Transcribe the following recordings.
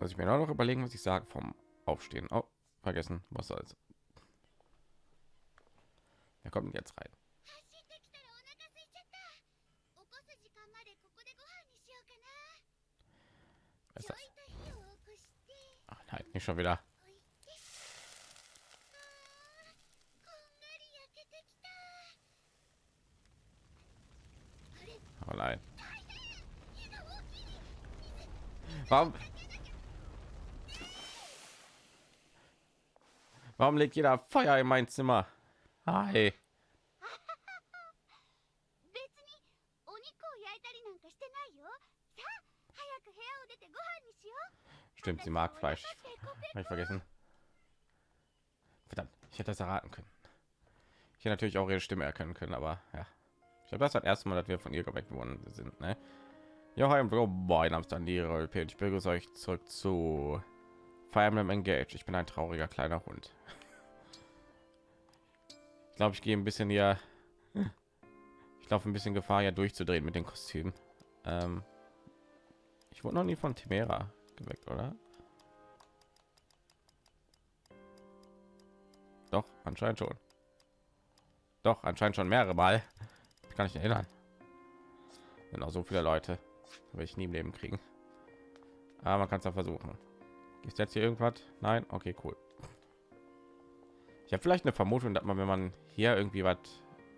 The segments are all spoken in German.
Also ich mir noch überlegen, was ich sage vom Aufstehen. Oh, vergessen, was soll's. Wer kommt jetzt rein? Was ist das? Ach nein, nicht schon wieder. Oh nein. Warum? Warum legt jeder Feuer in mein Zimmer? Hi. Stimmt, sie mag Fleisch. Habe ich vergessen. Verdammt, ich hätte das erraten können. Ich hätte natürlich auch ihre Stimme erkennen können, aber ja. Ich habe das das erste Mal, dass wir von ihr geweckt worden sind. Ne? Ja, hi, boah, in Amsterdam, die Ich begrüße euch zurück zu Fire Emblem Engage. Ich bin ein trauriger kleiner Hund. Ich glaube, ich gehe ein bisschen hier. Ich laufe ein bisschen Gefahr, ja durchzudrehen mit den Kostümen. Ähm, ich wurde noch nie von Timera geweckt, oder? Doch, anscheinend schon. Doch, anscheinend schon mehrere Mal. Ich kann nicht erinnern. Auch so viele Leute, will ich nie im Leben kriegen. Aber man kann es ja versuchen. Ist jetzt hier irgendwas? Nein? Okay, cool. Ich habe vielleicht eine Vermutung, dass man, wenn man hier irgendwie was,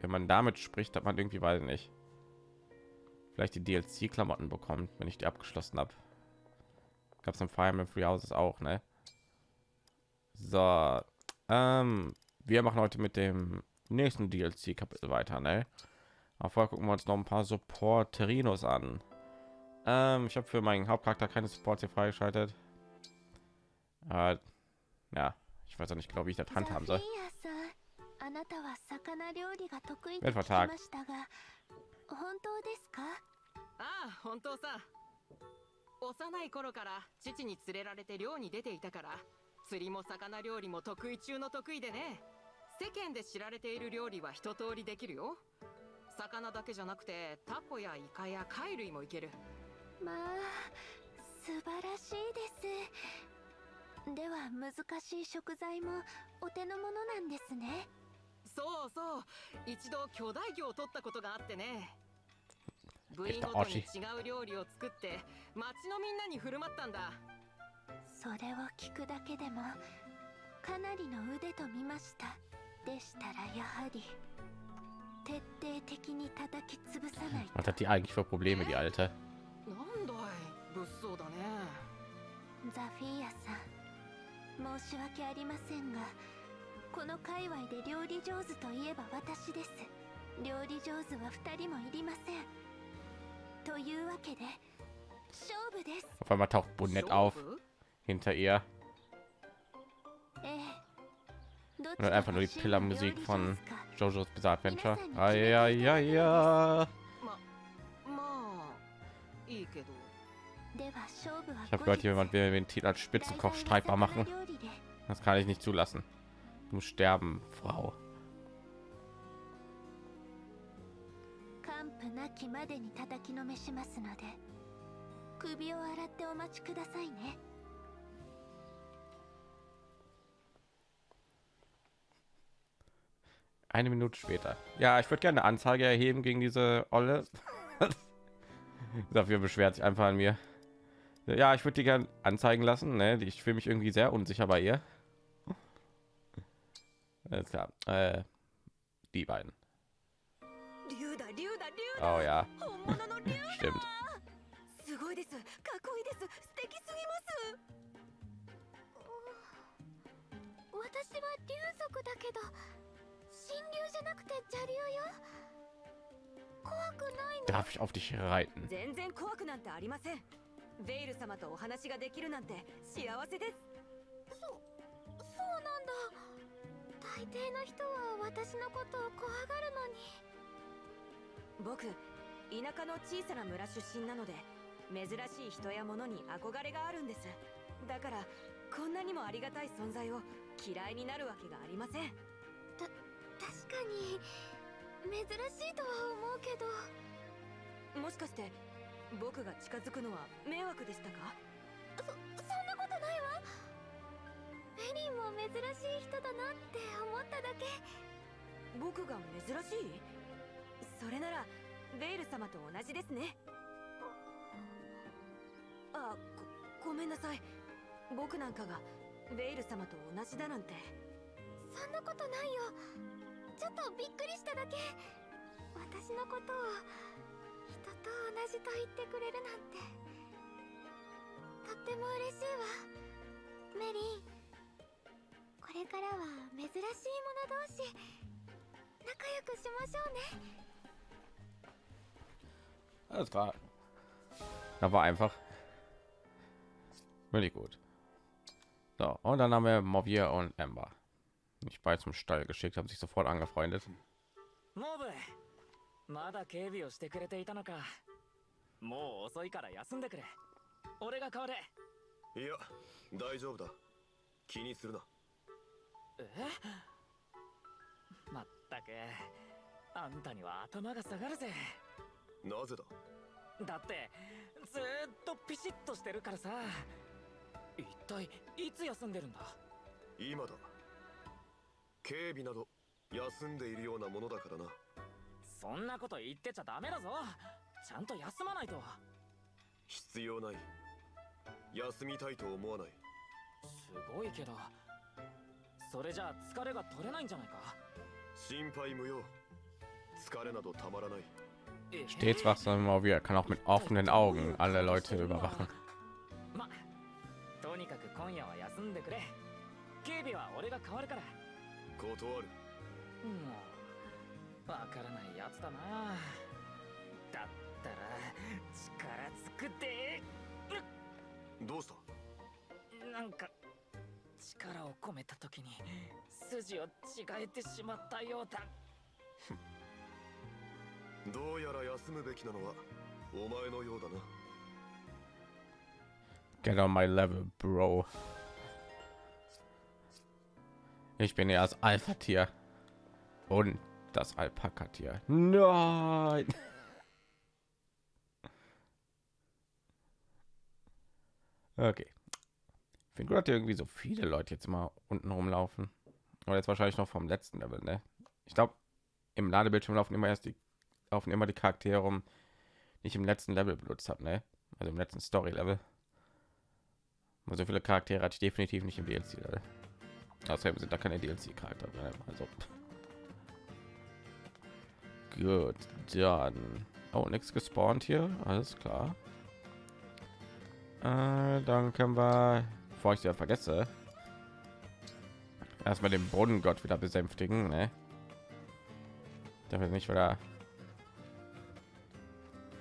wenn man damit spricht, dass man irgendwie weiß nicht, vielleicht die DLC-Klamotten bekommt, wenn ich die abgeschlossen habe. Gab es im Fire Emblem Free Houses auch, ne? So, ähm, wir machen heute mit dem nächsten DLC-Kapitel weiter, ne? Aber vorher gucken wir uns noch ein paar Support-Terinos an. Ähm, ich habe für meinen Hauptcharakter keine Support hier freigeschaltet. Äh, ja, ich weiß auch nicht genau, wie ich das handhaben soll. あなたは魚料理が得意と聞きましたが本当ですかああ本当さ幼い頃から父に連れられて漁に出ていたから釣りも魚料理も得意中の得意でね世間で知られている料理は一通りできるよ魚だけじゃなくてタコやイカや貝類もいけるまあ素晴らしいですでは難しい食材もお手の物なんですね。そうそう一度巨大魚を取ったことがあってね。部員ごとに違う料理を作って町のみんなに振る舞ったんだ。それを聞くだけでもかなりの腕と見ました。でしたらやはり徹底的に叩き潰さないと。Was hat die eigentlich für Probleme, die alte? なんだい物騒だね。ザフィーヤさん申し訳ありませんがこの界隈で料理上手といえば私です料理上手は2人もいりませんというわけで勝負です Auf einmal taucht Bonnet auf hinter ihr und ち hat ら einfach nur die が真の Pillermusik 料理 von JoJo's Bizarre Adventure. Ah, ja, ja, ja. Ich habe gehört, jemand will den Titel als Spitzenkoch streitbar machen. Das kann ich nicht zulassen. Du musst sterben, Frau. Eine Minute später. Ja, ich würde gerne eine Anzeige erheben gegen diese Olle. Dafür beschwert sich einfach an mir. Ja, ich würde die gerne anzeigen lassen. Ne? Ich fühle mich irgendwie sehr unsicher bei ihr. Alles klar. Äh, die beiden. Oh ja. Stimmt. Darf ich auf dich reiten? ベイル様とお話ができるなんて幸せです。そうなんだ。大抵の人は私のことを怖がるのに。僕田舎の小さな村出身なので珍しい人や物に憧れがあるんです。だからこんなにもありがたい存在を嫌いになるわけがありません。確かに珍しいとは思うけど。もしかして僕が近づくのは迷惑でしたか？そそんなことないわ。メリンも珍しい人だなって思っただけ。僕が珍しい？それならベイル様と同じですね。あごごめんなさい。僕なんかがベイル様と同じだなんて。そんなことないよ。ちょっとびっくりしただけ。私のことを人と同じと言ってくれるなんてとっても嬉しいわメリンこれからは珍しい者同士仲良くしましょうね Alles klar. Da war einfach wirklich gut. So, und dann haben wir Movier und Ember. Nicht beide zum Stall geschickt, haben sich sofort angefreundet. モブ まだ警備をしてくれていたのか。もう遅いから休んでくれ。俺が代われ。いや大丈夫だ。気にするな。え？まったくあんたには頭が下がるぜ。なぜだ？だってずーっとピシッとしてるからさ。一体いつ休んでるんだ？今だ。警備など休んでいるようなものだからなそんなこと言ってちゃダメだぞ。ちゃんと休まないと。必要ない。休みたいと思わない。すごいけど。それじゃあ疲れが取れないんじゃないか。心配無用。疲れなどたまらない。Stets wachsam Movier kann auch mit offenen Augen alle Leute überwachen. まとにかく今夜は休んでくれ。警備は俺が代わるから。断るわからないやつだな。だったら力つくって。どうした？なんか力を込めた時に筋を違えてしまったようだ。どうやら休むべきなのはお前のようだな。Get on my level, Bro. Ich bin ja das Alpha-Tier. Und das Alpaka-Tier. Nein. Okay. Ich finde gut, dass irgendwie so viele Leute jetzt mal unten rumlaufen. Aber jetzt wahrscheinlich noch vom letzten Level, ne? Ich glaube, im Ladebildschirm laufen immer erst die laufen immer die Charaktere rum, die ich im letzten Level benutzt habe, ne? Also im letzten Story-Level. So viele Charaktere hatte ich definitiv nicht im DLC. Level. Außerdem sind da keine DLC-Charakter drin. Also gut, dann oh nichts gespawnt hier, alles klar. Äh, dann können wir, bevor ich ja vergesse, erstmal den Bodengott wieder besänftigen. Ne? Damit nicht wieder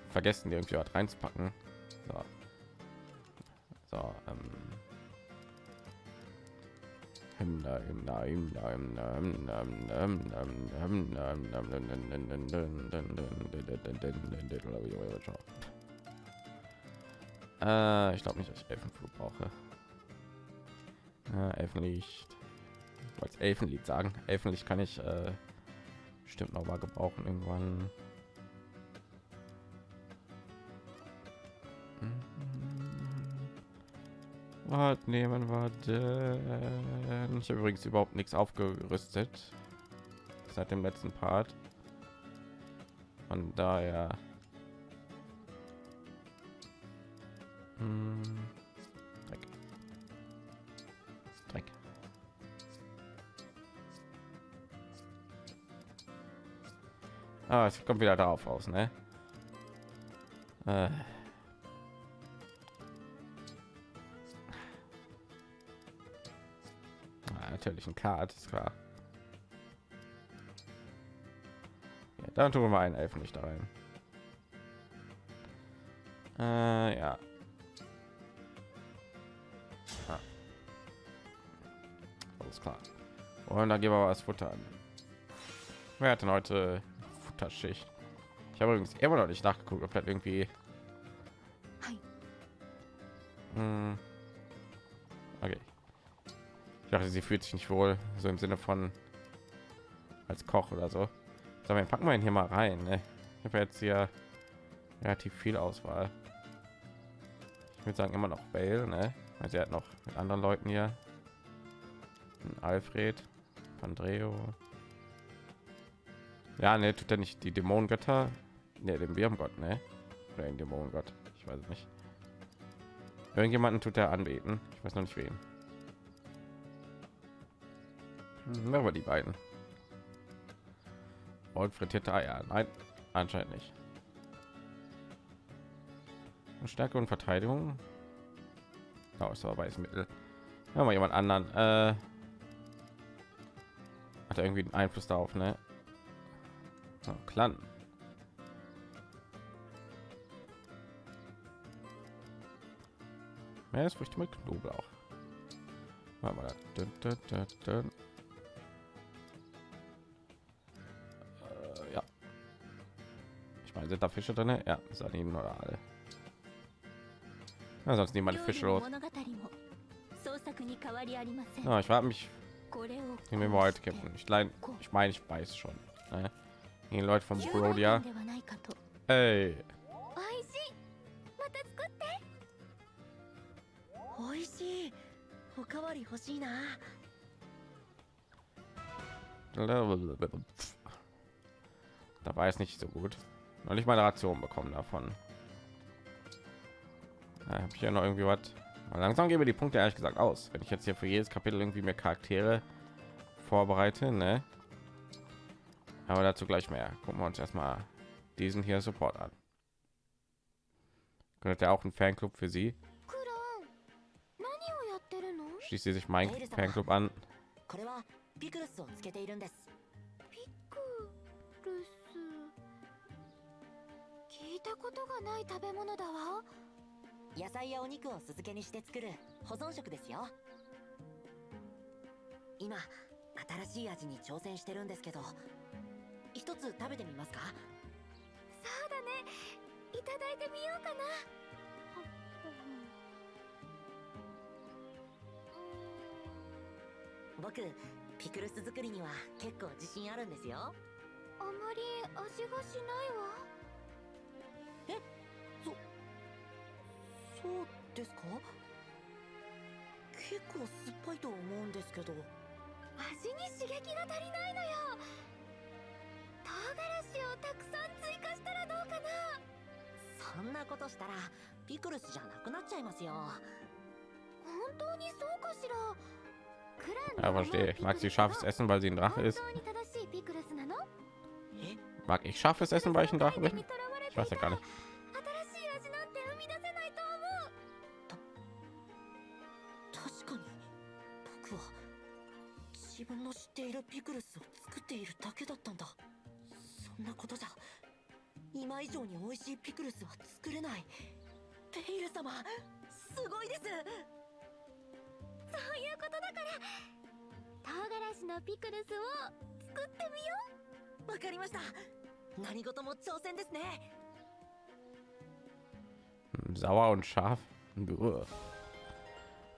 vergessen, irgendwie was reinzupacken. So, so ähm. Äh, ich glaube nicht, dass ich Elfenflug brauche. Äh, Elfenlicht. Ich wollte Elfenlied sagen. Elfenlicht kann ich äh, bestimmt noch mal gebrauchen irgendwann. Was nehmen wir denn? Ich habe übrigens überhaupt nichts aufgerüstet seit dem letzten Part. Von daher. Hm. Ah, es kommt wieder darauf aus, ne? Äh. Natürlich ein Kart, ist klar. Ja, dann tun wir mal einen Elfen nicht da rein. Äh, ja. Ah. Alles klar. Und dann gehen wir was Futter an. Wer hat denn heute Futterschicht? Ich habe übrigens immer noch nicht nachgeguckt, ob das irgendwie. Hm. Ich dachte, sie fühlt sich nicht wohl, so im Sinne von als Koch oder so. So, wir packen wir ihn hier mal rein. Ne? Ich habe jetzt hier relativ viel Auswahl. Ich würde sagen immer noch Bale, ne? Weil sie hat noch mit anderen Leuten hier. Alfred, Andreo. Ja, ne, tut er nicht die Dämonengötter? Ne, den Wurmgott, ne? Oder den Dämonengott. Ich weiß nicht. Irgendjemanden tut er anbeten. Ich weiß noch nicht wen. Hm, aber die beiden. Und frittierte Eier. Nein, anscheinend nicht. Stärke und Verteidigung. Oh, ist aber. Ja, mal jemand anderen. Äh, hat er irgendwie einen Einfluss darauf, ne? So, Clan. Meeresfrüchte mit Knoblauch. Machen wir das. Dun, dun, dun, sind da Fische drin? Ja, Sardinen oder alle. Ja, sonst nehmen meine Fische los. Ja, ich habe mich nehmen wir heute kämpfen. Ich meine, ich meine, ich weiß schon. Ne? Die Leute von Brodia. Hey. Da war es nicht so gut noch nicht meine Ration bekommen davon. Äh, da habe ich ja noch irgendwie was. Langsam gebe die Punkte ehrlich gesagt aus. Wenn ich jetzt hier für jedes Kapitel irgendwie mehr Charaktere vorbereite, ne? Aber dazu gleich mehr. Gucken wir uns erstmal diesen hier Support an. Gehört ja auch ein Fanclub für sie. Schließt sie sich mein Fanclub an. いたことがない食べ物だわ。野菜やお肉を酢漬けにして作る保存食ですよ。今新しい味に挑戦してるんですけど一つ食べてみますか？そうだね。いただいてみようかな。僕ピクルス作りには結構自信あるんですよ。あまり味がしないわそうですか？結構酸っぱいと思うんですけど。味に刺激が足りないのよ。唐辛子をたくさん追加したらどうかな。そんなことしたらピクルスじゃなくなっちゃいますよ。本当にそうかしら？クランの甘いピクルスなの本当に正しいピクルスなの？mag ich scharfes essen weil ich ein drache bin? Ich weiß ja gar nicht. っているピクルスを作っているだけだったんだそんなことじゃ今以上に美味しいピクルスは作れないペイル様すごいですそういうことだから唐辛子のピクルスを作ってみようわかりました何事も挑戦ですね Sauer und scharf? Buh.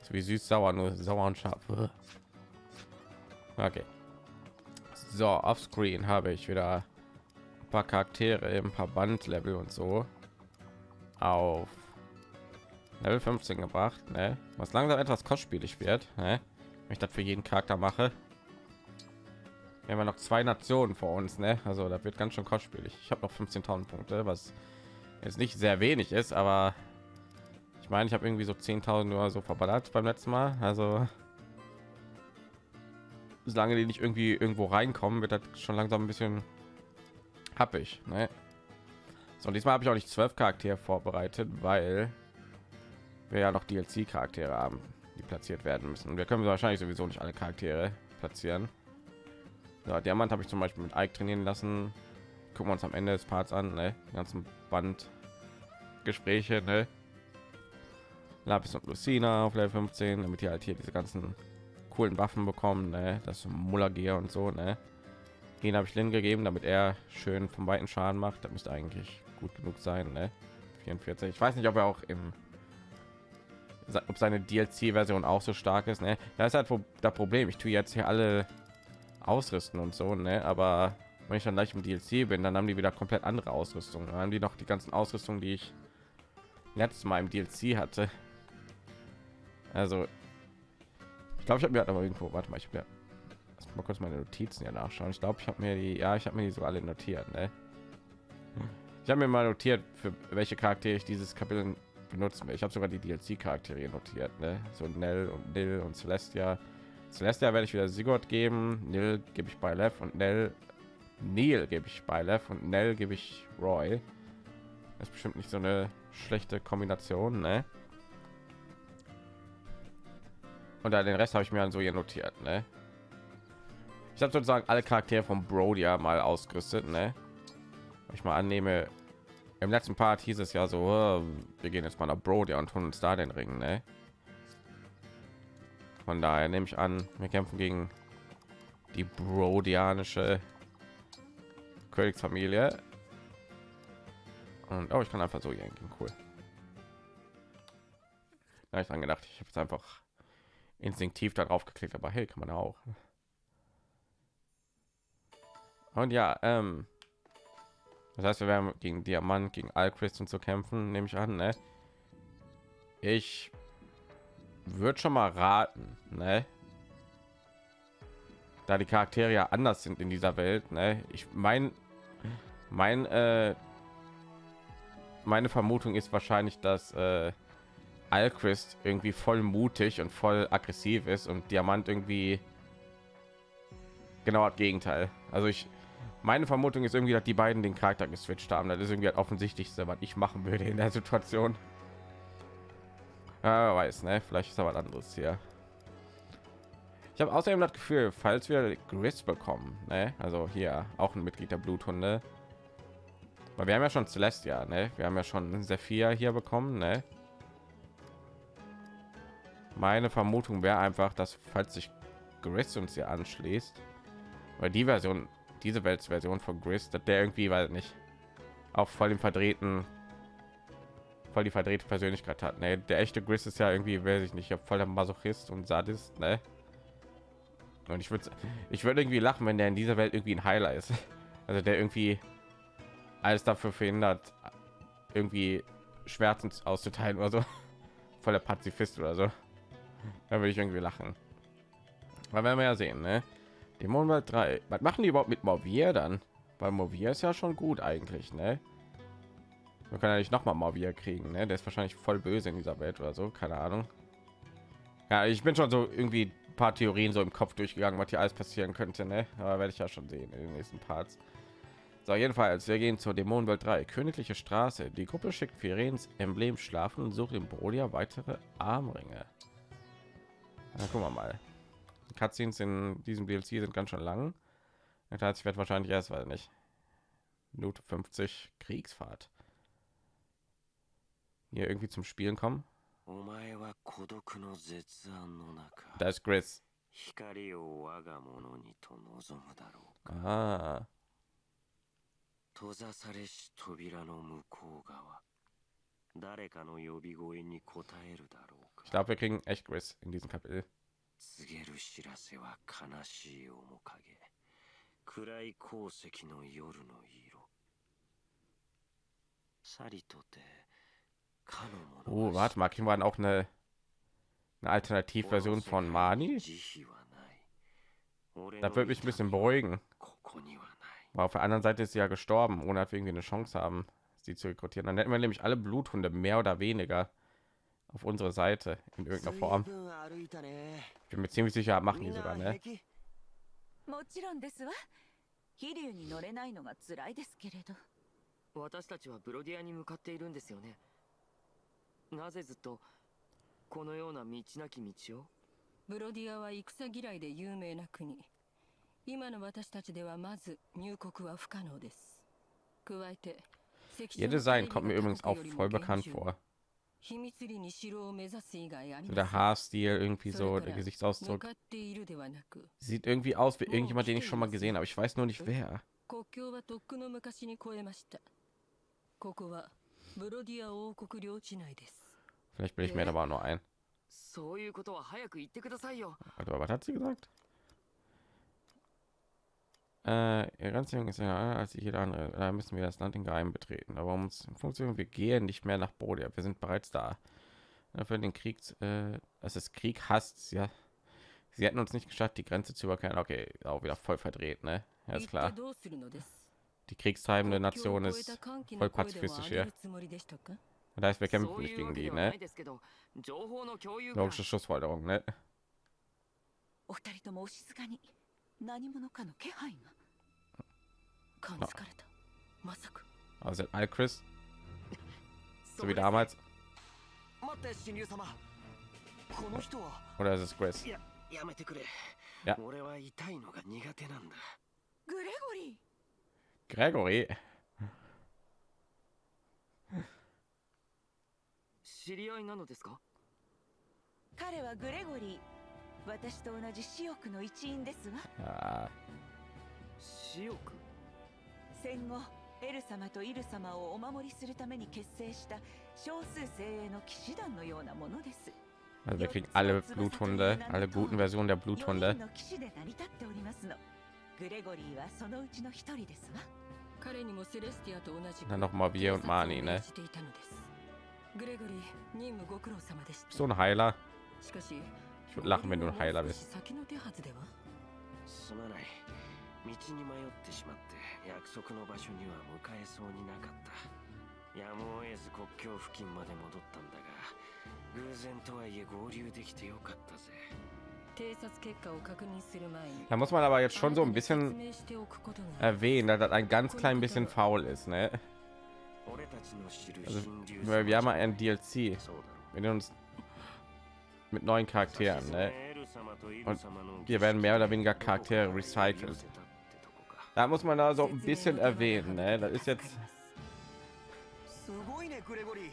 Ist wie süß sauer, nur sauer und scharf. Buh. Okay. So, auf Screen habe ich wieder ein paar Charaktere, ein paar Bandlevel und so auf Level 15 gebracht, ne? Was langsam etwas kostspielig wird, ne? Wenn ich das für jeden Charakter mache. Wir haben noch zwei Nationen vor uns, ne? Also da wird ganz schön kostspielig. Ich habe noch 15.000 Punkte, was jetzt nicht sehr wenig ist, aber ich meine, ich habe irgendwie so 10.000 nur so verballert beim letzten Mal. Also solange die nicht irgendwie irgendwo reinkommen, wird das schon langsam ein bisschen happig. Ne? So, diesmal habe ich auch nicht zwölf Charaktere vorbereitet, weil wir ja noch DLC-Charaktere haben, die platziert werden müssen. Und wir können wahrscheinlich sowieso nicht alle Charaktere platzieren. So, Diamant habe ich zum Beispiel mit Ike trainieren lassen. Gucken wir uns am Ende des Parts an, ne? Die ganzen Bandgespräche, ne? Lapis und Lucina auf Level 15, damit die halt hier diese ganzen coolen Waffen bekommen, ne? Das Mullagier und so, ne? Den habe ich Lin gegeben, damit er schön vom weiten Schaden macht. Das müsste eigentlich gut genug sein, ne? 44. Ich weiß nicht, ob er auch im ob seine DLC-Version auch so stark ist, ne? Das ist halt das Problem. Ich tue jetzt hier alle ausrüsten und so, ne? Aber wenn ich dann gleich im DLC bin, dann haben die wieder komplett andere Ausrüstung. Dann haben die noch die ganzen Ausrüstungen, die ich letztes Mal im DLC hatte. Also, ich glaube, ich habe mir aber irgendwo, warte mal, ich habe mal kurz meine Notizen ja nachschauen. Ich glaube, ich habe mir die, ja, ich habe mir die so alle notiert. Ne? Ich habe mir mal notiert, für welche Charaktere ich dieses Kapitel benutzen will. Ich habe sogar die DLC-Charaktere notiert, ne? so Nell und Nil und Celestia. Celestia werde ich wieder Sigurd geben, Nil gebe ich bei Lev und Nell Neil gebe ich bei Lev und Nell gebe ich Roy. Das ist bestimmt nicht so eine schlechte Kombination, ne? Und dann den Rest habe ich mir dann so hier notiert, ne? Ich habe sozusagen alle Charaktere von Brodia mal ausgerüstet, ne? Ich mal annehme, im letzten Part hieß es ja so, oh, wir gehen jetzt mal nach Brodia und tun uns da den Ring, ne? Von daher nehme ich an, wir kämpfen gegen die Brodianische Königsfamilie. Und oh, ich kann einfach so yanken, cool. Da ich dran gedacht, ich habe es einfach instinktiv darauf geklickt, aber hey, kann man auch. Und ja, ähm, das heißt, wir werden gegen Diamant, gegen Alchrist und zu kämpfen, nehme ich an, ne? Ich würde schon mal raten, ne? Da die Charaktere ja anders sind in dieser Welt, ne? Ich mein, mein, äh, meine Vermutung ist wahrscheinlich, dass äh, Alchrist irgendwie voll mutig und voll aggressiv ist und Diamant irgendwie genau das Gegenteil. Also ich, meine Vermutung ist irgendwie, dass die beiden den Charakter geswitcht haben. Das ist irgendwie das offensichtlichste, was ich machen würde in der Situation. Ja, weiß, ne? Vielleicht ist aber anderes hier. Ich habe außerdem das Gefühl, falls wir Gris bekommen, ne? also hier auch ein Mitglied der Bluthunde, weil wir haben ja schon Celestia, ne? wir haben ja schon Sephir hier bekommen, ne? Meine Vermutung wäre einfach, dass falls sich Gris uns hier anschließt, weil die Version, diese Weltversion von Gris, dass der irgendwie, weil nicht, auch voll im verdrehten, voll die verdrehte Persönlichkeit hat. Ne? Der echte Gris ist ja irgendwie, weiß ich nicht, voll der Masochist und Sadist, ne? Und ich würde, ich würde irgendwie lachen, wenn der in dieser Welt irgendwie ein Heiler ist, also der irgendwie alles dafür verhindert, irgendwie Schmerzen auszuteilen oder so, voll der Pazifist oder so. Da würde ich irgendwie lachen. Aber werden wir ja sehen, ne? Dämonenwald 3. Was machen die überhaupt mit Movier dann? Weil Movier ist ja schon gut eigentlich, ne? Wir können ja nicht noch mal Movier kriegen, ne? Der ist wahrscheinlich voll böse in dieser Welt oder so, keine Ahnung. Ja, ich bin schon so irgendwie paar Theorien so im Kopf durchgegangen, was hier alles passieren könnte, ne? Aber werde ich ja schon sehen in den nächsten Parts. So, jedenfalls, wir gehen zur Dämonenwelt 3, Königliche Straße. Die Gruppe schickt Firens Emblem schlafen und sucht in Brodia weitere Armringe. Na, gucken wir mal. Die Cutscenes in diesem DLC sind ganz schön lang. Das heißt, ich werde wahrscheinlich erst, weil nicht. Minute 50 Kriegsfahrt. Hier irgendwie zum Spielen kommen. Da ist Chris. Ah. 閉ざされし扉の向こう側誰かの呼び声に応えるだろうか Ich glaube, wir kriegen echt Chris in diesem Kapitel. 告げる知らせは悲しい面影暗い鉱石の夜の色さりとてかの Oh, warte mal, kriegen wir dann auch eine, eine Alternativversion von Mani? Da würde mich ein bisschen beruhigen. ここにはない Aber auf der anderen Seite ist sie ja gestorben, ohne dass wir irgendwie eine Chance haben, sie zu rekrutieren. Dann hätten wir nämlich alle Bluthunde mehr oder weniger auf unsere Seite in irgendeiner Form. 随分歩いたね Ich bin mir ziemlich sicher, machen die みん sogar, な ne? 平気もちろんですわ飛竜に乗れないのが辛いですけれど私たちはブロディアに向かっているんですよねなぜずっとこのような道なき道をブロディアは戦嫌いで有名な国今の私たちではまず入国は不可能です加えて関所 Ihr の Design 警備 kommt mir が übrigens 他 auch 国よりも voll 厳 bekannt 重 vor. So ま der せん Haarstil, irgendwie そ so れ der から向 Gesichtsausdruck. かっているではなく Sieht irgendwie aus wie irgendjemand, den ich schon mal gesehen habe. Ich weiß nur nicht wer. 国境はとっくの昔に越えましたここはブロディア王国領地内です Vielleicht bin ich mir aber auch nur ein. そういうことは早く言ってくださいよ Warte mal, was hat sie gesagt? Äh, ihr ganz jung ist ja als jeder andere. Da müssen wir das Land in Geheim betreten. Aber um es funktioniert, wir gehen nicht mehr nach Bodia. Wir sind bereits da. Für den Krieg, äh, das ist Krieg hasst, ja. Sie hätten uns nicht geschafft, die Grenze zu überqueren. Okay, auch wieder voll verdreht, ne? Ja, ist klar. Die kriegstreibende Nation ist voll pazifistisch hier. Das heißt, wir kämpfen nicht gegen die, ne? Logische Schlussfolgerung, ne? 何者かの気配が？感づかれた。まさか。Also Al Chris, so wie damals. 待って神竜様。この人は。Oder ist es Chris? ややめてくれ。や俺は痛いのが苦手なんだ。グレゴリー。Gregory? 知り合いなのですか？彼はグレゴリー私と同じ死翼の一員ですわ死翼戦後エル様とイル様をお守りするために結成した少数精鋭の騎士団のようなものです。also wir kriegen alle Bluthunde, alle guten Versionen der 4 Bluthunde. 人の騎士で成り立っておりますの。グレゴリーはそのうちの一人ですわ彼にもセレスティアと同じく Dann noch mal wir und Mani, ne? 警察を命じていたのです。グレゴリー任務ご苦労様でした。So ein Heiler. しかし Ich würde lachen, wenn du ein Heiler bist. 先の手はずではすまない道に迷ってしまって約束の場所には向かえそうになかったやむを得ず国境付近まで戻ったんだが偶然とはいえ合流できてよかったぜ偵察結果を確認する前に Da muss man aber jetzt schon so ein bisschen 説明しておくことが erwähnen, dass das ein ganz klein bisschen faul ist, ne? 俺たちの知る Also, 神竜 weil wir haben ein DLC そうだろ mit uns mit neuen う Charakteren, さしず ne? めエル様とイル様の Hier werden mehr oder weniger Charaktere recycelt. Da muss man da so ein bisschen erwähnen, ne? Das ist jetzt すごいねグレゴリー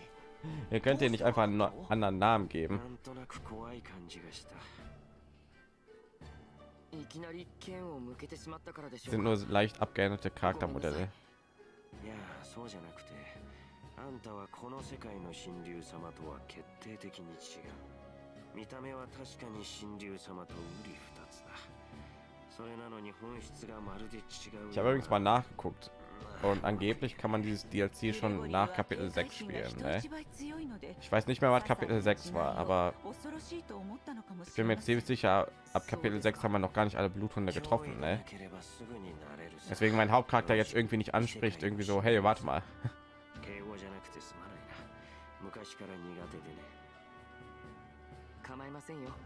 ihr könnt ihr nicht einfach einen no- anderen Namen geben. なんとなく怖い感じがしたいきなり剣を向けてしまったからでしょう Sind か nur leicht abgeänderte Charaktermodelle. いやそうじゃなくてあんたはこの世界の神竜様とは決定的に違う 見た目は確かに神竜様と瓜二つだそれなのに本質がまるで違う Ich habe übrigens mal nachgeguckt und angeblich kann man dieses DLC schon nach Kapitel 6 spielen, ne? Ich weiß nicht mehr, was Kapitel 6 war, aber ich bin mir ziemlich sicher, ab Kapitel 6 haben wir noch gar nicht alle Bluthunde getroffen, ne? ければすぐになれるさ Deswegen mein Hauptcharakter jetzt irgendwie nicht anspricht, irgendwie so, hey, warte mal.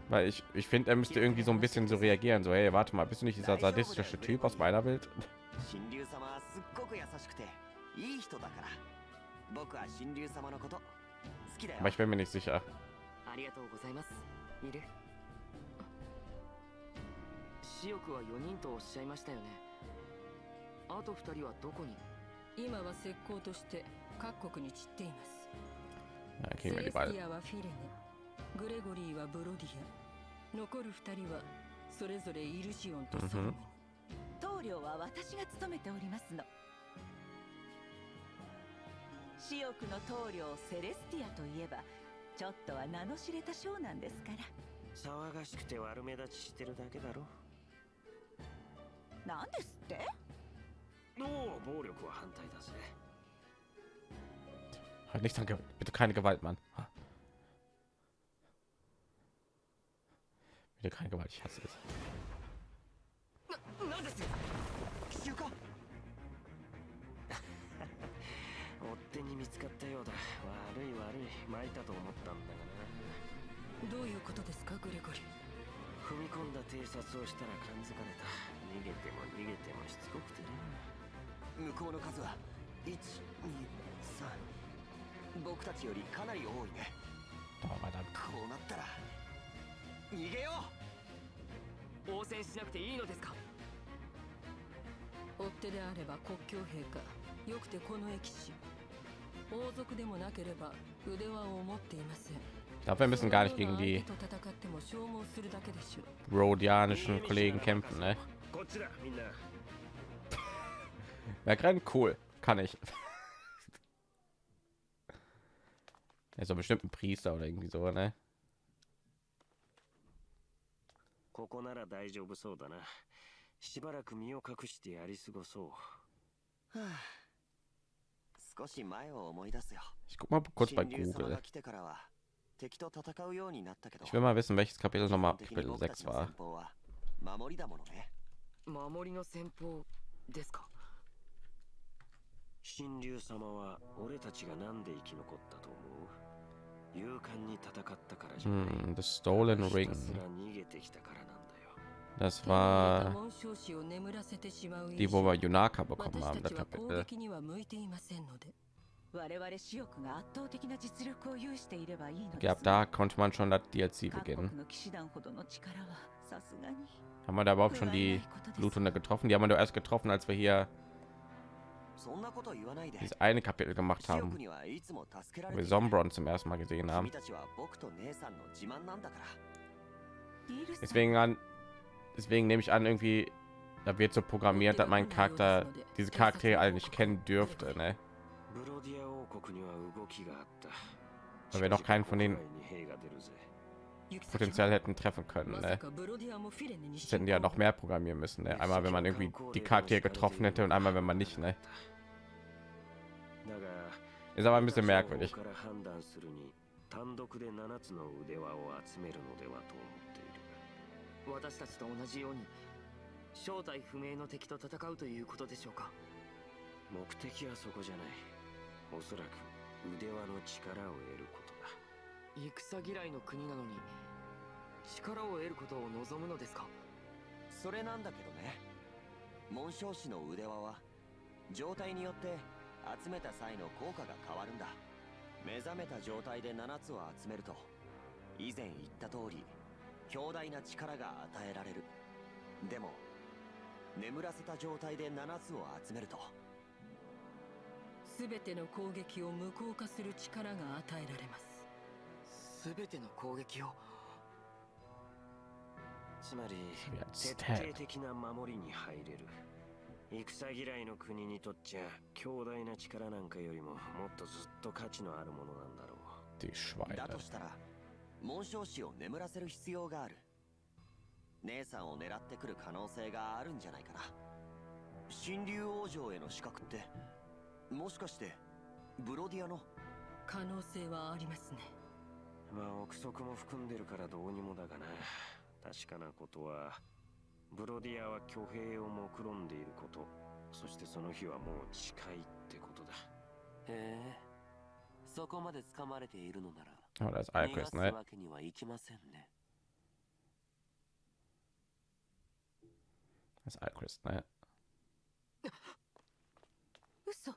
Weil ich, ich finde, er müsste irgendwie so ein bisschen so reagieren, so hey, warte mal, bist du nicht dieser sadistische Typ aus meiner Welt? Aber ich bin mir nicht sicher. Ja, wir die. グレゴリーはブロディア。残る2人はそれぞれイルシオンとソロムに棟梁は私が務めておりますの。死翼の棟梁セレスティアといえばちょっとは名の知れた将なんですから。騒がしくて悪目立ちしてるだけだろ。なんですって？おお暴力は反対だぜ。Halt nicht an Gewalt. Bitte keine Gewalt, Mann. Bitte keine Gewalt, ich hasse es. 何です。奇襲か追っ手に見つかったようだ。悪い悪い巻いたと思ったんだがな。どういうことですかグレゴリー。踏み込んだ偵察をしたら感づかれた。逃げても逃げてもしつこくてな。向こうの数は123僕たちよりかなり多いね.こうなったら逃げよう応戦しなくていいのですか追っ手であれば国境兵かよくてこの駅士王族でもなければ腕輪を持っていません Ich glaube, wir müssen gar nicht gegen その die ような相手と戦っても消耗するだけでしょう rhodianischen Kollegen kämpfen, ne? こっちだみんな Wäre gerade cool. Kann ich. Ja, so bestimmt ein Priester oder irgendwie so, ne? ここなら大丈夫そうだな。しばらく身を隠してやり過ごそう。はあ。少し前を思い出すよ。Ich guck mal kurz bei Google. が来てからは敵と戦うようになったけど。Ich will mal wissen, welches Kapitel 基 nochmal Kapitel 僕たち6の war. 守りだものね。守りの戦法ですか？神竜様は俺たちがなんで生き残ったと思う？Hm, the Stolen ひ Ring. たすら逃げてきたからなんだよ Das 手に入れた war 紋章師を眠らせてしまう die, 以 wo 上 wir Yunaka bekommen 私 haben, た das ちは攻 Kapitel. 撃には向いていませんので我々私欲が圧倒的な実力を有していればいいの Okay, です ab da konnte man schon das DLC 各 beginnen. 国の騎士団ほどの力はさすがに Haben wir da überhaupt schon die Bluthunde getroffen? Die haben wir doch erst getroffen, als wir hier dieses eine Kapitel gemacht haben, wo wir Sombron zum ersten Mal gesehen haben. Deswegen an, deswegen nehme ich an, irgendwie da wird so programmiert, dass mein Charakter diese Charaktere eigentlich kennen dürfte, ne? Weil wir noch keinen von denen potenziell hätten treffen können. Ne? Das hätten die ja noch mehr programmieren müssen. Ne? Einmal, wenn man irgendwie die Charaktere getroffen hätte und einmal, wenn man nicht. Ne? だが Ist aber ein bisschen merkwürdig. から判断するに単独で7つの腕輪を集めるのではと思っている。私たちと同じように正体不明の敵と戦うということでしょうか。目的はそこじゃない。おそらく腕輪の力を得ることだ。戦嫌いの国なのに力を得ることを望むのですか。それなんだけどね。紋章師の腕輪は状態によって集めた際の効果が変わるんだ。目覚めた状態で7つを集めると以前言った通り強大な力が与えられる。でも眠らせた状態で7つを集めるとすべての攻撃を無効化する力が与えられます。すべての攻撃を？つまり徹.底的な守りに入れる戦嫌いの国にとっちゃ強大な力なんかよりももっとずっと価値のあるものなんだろう。だ.としたら紋章師を眠らせる必要がある。姉さんを狙ってくる可能性があるんじゃないかな。神竜王城への資格ってもしかしてブロディアの？可能性はありますね。まあ憶測も含んでるからどうにもだがな。確かなことはブロディアは挙兵を目論んでいること。そしてその日はもう近いってことだ。へえ。そこまで掴まれているのなら Oh, das ist 逃が Alquist, す ne? わけにはいきませんね。Das ist Alquist, ne? 嘘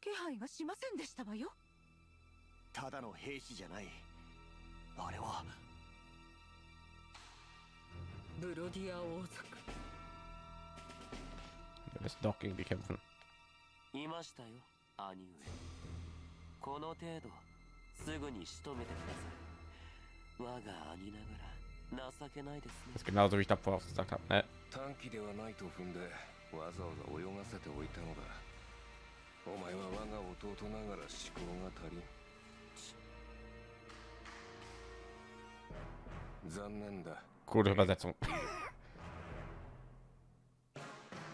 気配がしませんでしたわよ。ただの兵士じゃない。あれはブロディア王族。Wir müssen doch gegen die kämpfen. いましたよ兄上。この程度すぐに仕留めてください。我が兄ながら情けないですね。Das ist genauso wie ich davor auch gesagt habe, ne? 短期ではないと踏んでわざわざ泳がせておいたのだ。お前は我が弟ながら思考が足りん。残念だ Gute Übersetzung.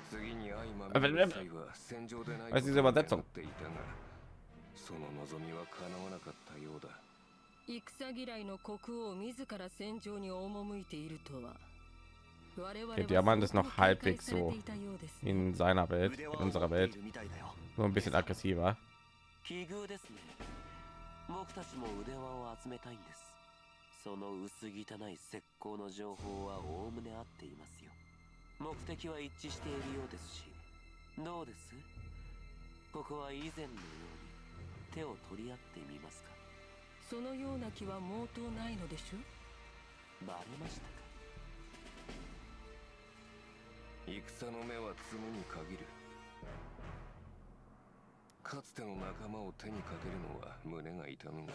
次に相ま Aber み wenn- れる際は戦場でない Was ist diese Übersetzung? っていたがその望みは叶わなかったようだ戦嫌いの国王自ら戦場に赴いているとは我々は Der Diamant ist noch 相当警戒 halbwegs され so ていたようですね in seiner Welt, 腕 in 輪を unserer 持ってい Welt. るみたいだよ Nur ein bisschen aggressiver. 奇遇ですね僕たちも腕輪を集めたいんです その薄汚い石膏の情報はおおむね合っていますよ。目的は一致しているようですし。どうです？ここは以前のように手を取り合ってみますか？そのような気は毛頭ないのでしょ？バレましたか？戦の目は積むに限る。かつての仲間を手にかけるのは胸が痛むが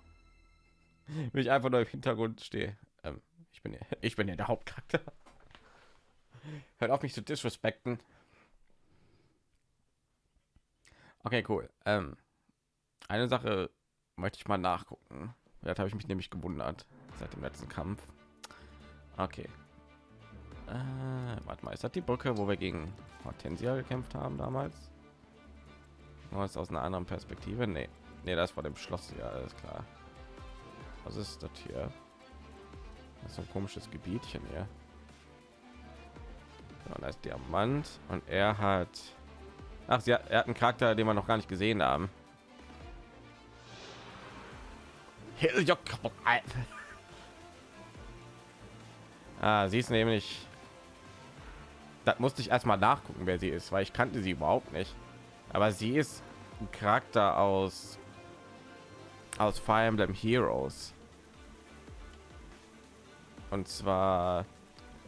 Wenn ich einfach nur im Hintergrund stehe. Ähm, ich bin ja, ich bin ja der Hauptcharakter. Hört auf mich zu disrespekten. Okay, cool. Ähm, eine Sache möchte ich mal nachgucken. Das habe ich mich nämlich gewundert seit dem letzten Kampf. Okay. Äh, warte mal, ist das die Brücke, wo wir gegen Hortensia gekämpft haben damals? Oh, ist aus einer anderen Perspektive? Nee. Nee, das war dem Schloss, ja, alles klar. Was ist das hier? Das ist ein komisches Gebietchen hier. Ja, da ist Diamant und er hat... Ach, sie hat, er hat einen Charakter, den wir noch gar nicht gesehen haben. Ah, sie ist nämlich... Das musste ich erstmal nachgucken, wer sie ist, weil ich kannte sie überhaupt nicht. Aber sie ist ein Charakter aus aus Fire Emblem Heroes. Und zwar,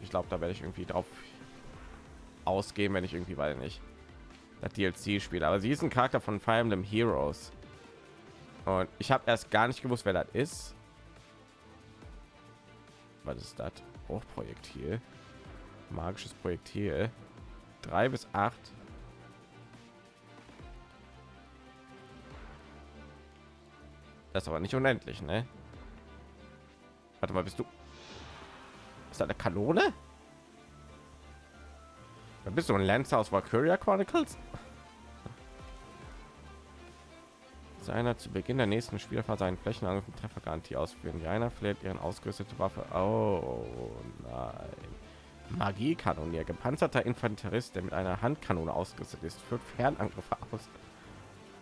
ich glaube, da werde ich irgendwie drauf ausgehen, wenn ich irgendwie, weil nicht das DLC spiele. Aber sie ist ein Charakter von Fire Emblem Heroes. Und ich habe erst gar nicht gewusst, wer das ist. Was ist das? Hochprojektil. Magisches Projektil. Drei bis acht. Das ist aber nicht unendlich, ne? Warte mal, bist du? Ist da eine Kanone? Da bist du ein Lancer aus Valkyria Chronicles? Seiner zu Beginn der nächsten Spielphase einen Flächenangriff mit Treffergarantie ausführen. Die einer fläht ihren ausgerüstete Waffe. Oh nein. Magiekanonier, gepanzerter Infanterist, der mit einer Handkanone ausgerüstet ist, führt Fernangriffe aus.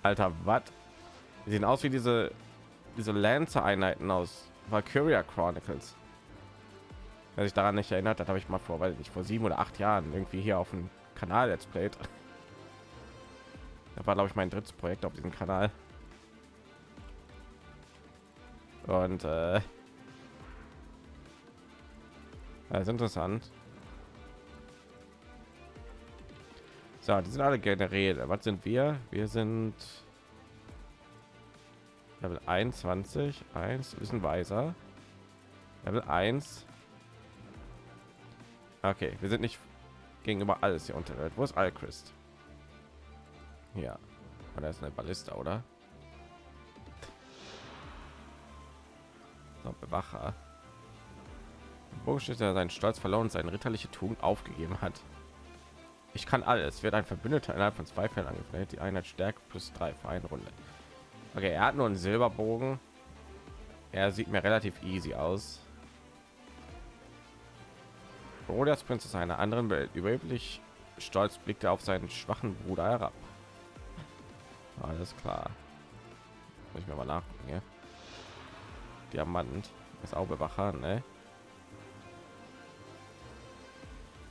Alter, was? Die sehen aus wie diese diese Lancer-Einheiten aus Valkyria Chronicles. Wer sich daran nicht erinnert, das habe ich mal vor, weil ich vor sieben oder acht Jahren irgendwie hier auf dem Kanal jetzt played. Das war glaube ich mein drittes Projekt auf diesem Kanal. Und äh, das ist interessant. So, die sind alle Generäle. Was sind wir? Wir sind Level 21, 1, bisschen weiser. Level 1. Okay, wir sind nicht gegenüber alles hier Unterwelt. Wo ist Alchrist? Ja, oder ist eine Ballista, oder? So, Bewacher. Bogenschützer seinen Stolz verloren und seine ritterliche Tugend aufgegeben hat. Ich kann alles. Wird ein Verbündeter innerhalb von zwei Fällen angefällt. Die Einheit Stärke plus drei für eine Runde. Okay, er hat nur einen Silberbogen. Er sieht mir relativ easy aus. Rodias Prinz einer anderen Welt. Überheblich stolz blickte auf seinen schwachen Bruder herab. Alles klar. Muss ich mir mal nachgucken, ja? Diamant ist auch Bewacher, ne?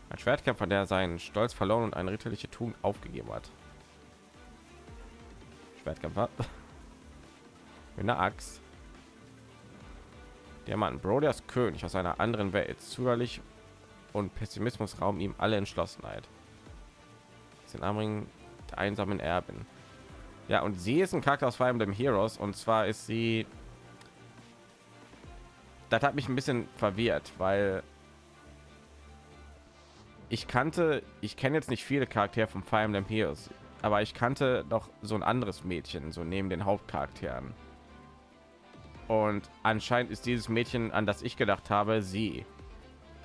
Ein Schwertkämpfer, der seinen Stolz verloren und eine ritterliche Tugend aufgegeben hat. Schwertkämpfer. mit einer Axt. Diamanten. Brodias König aus einer anderen Welt. Zögerlich und Pessimismus rauben ihm alle Entschlossenheit. Den Anbringen der einsamen Erbin. Ja, und sie ist ein Charakter aus Fire Emblem Heroes. Und zwar ist sie... Das hat mich ein bisschen verwirrt, weil ich kannte, ich kenne jetzt nicht viele Charaktere von Fire Emblem Heroes, aber ich kannte doch so ein anderes Mädchen, so neben den Hauptcharakteren. Und anscheinend ist dieses Mädchen, an das ich gedacht habe, sie.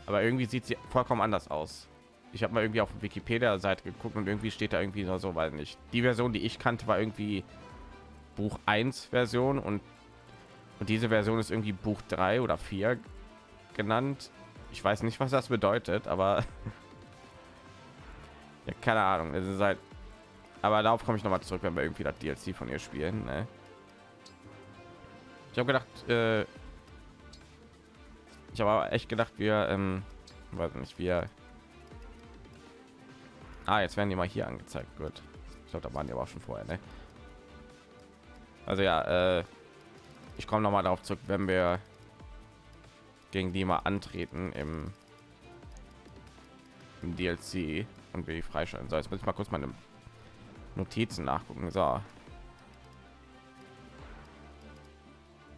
Aber irgendwie sieht sie vollkommen anders aus. Ich habe mal irgendwie auf Wikipedia-Seite geguckt und irgendwie steht da irgendwie so, so, weil nicht. Die Version, die ich kannte, war irgendwie Buch 1 Version und und diese Version ist irgendwie Buch 3 oder 4 genannt. Ich weiß nicht, was das bedeutet, aber ja, keine Ahnung. Es ist halt, aber darauf komme ich noch mal zurück, wenn wir irgendwie das DLC von ihr spielen. Ne? Ich habe gedacht, äh, ich habe echt gedacht, wir, ähm, weiß nicht, wir. Ah, jetzt werden die mal hier angezeigt. Gut. Ich glaube, da waren die aber schon vorher, ne? Also ja, äh, ich komme noch mal darauf zurück, wenn wir gegen die mal antreten im im DLC und wie freischalten soll. Jetzt muss ich mal kurz meine Notizen nachgucken. So.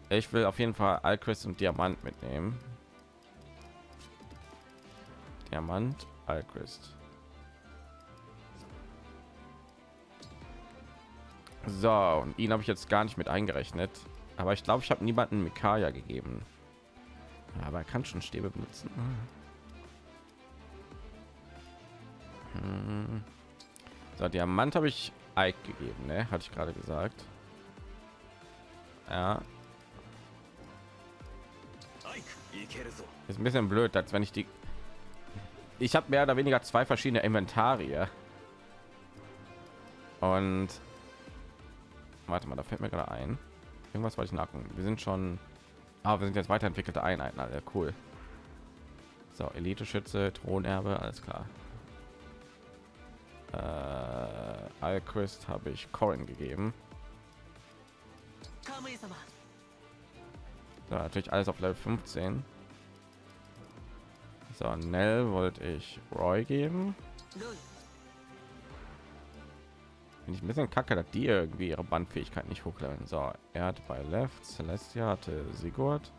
Ich will auf jeden Fall Alchrist und Diamant mitnehmen. Diamant, Alchrist. So, und ihn habe ich jetzt gar nicht mit eingerechnet. Aber ich glaube, ich habe niemanden Mikaya gegeben. Aber er kann schon Stäbe benutzen. Hm. So, Diamant habe ich Ike gegeben, ne? Hatte ich gerade gesagt. Ja. Ist ein bisschen blöd, als wenn ich die... Ich habe mehr oder weniger zwei verschiedene Inventarie. Und... Warte mal, da fällt mir gerade ein. Irgendwas wollte ich nachgucken. Wir sind schon... Ah, wir sind jetzt weiterentwickelte Einheiten, alle cool. So, Elite-Schütze, Thronerbe, alles klar. Äh, Alquist habe ich Corin gegeben. So, natürlich alles auf Level 15. So, Nell wollte ich Roy geben. Bin ich ein bisschen kacke, dass die irgendwie ihre Bandfähigkeit nicht hochleveln. So, er hat bei Left, Celestia hatte Sigurd.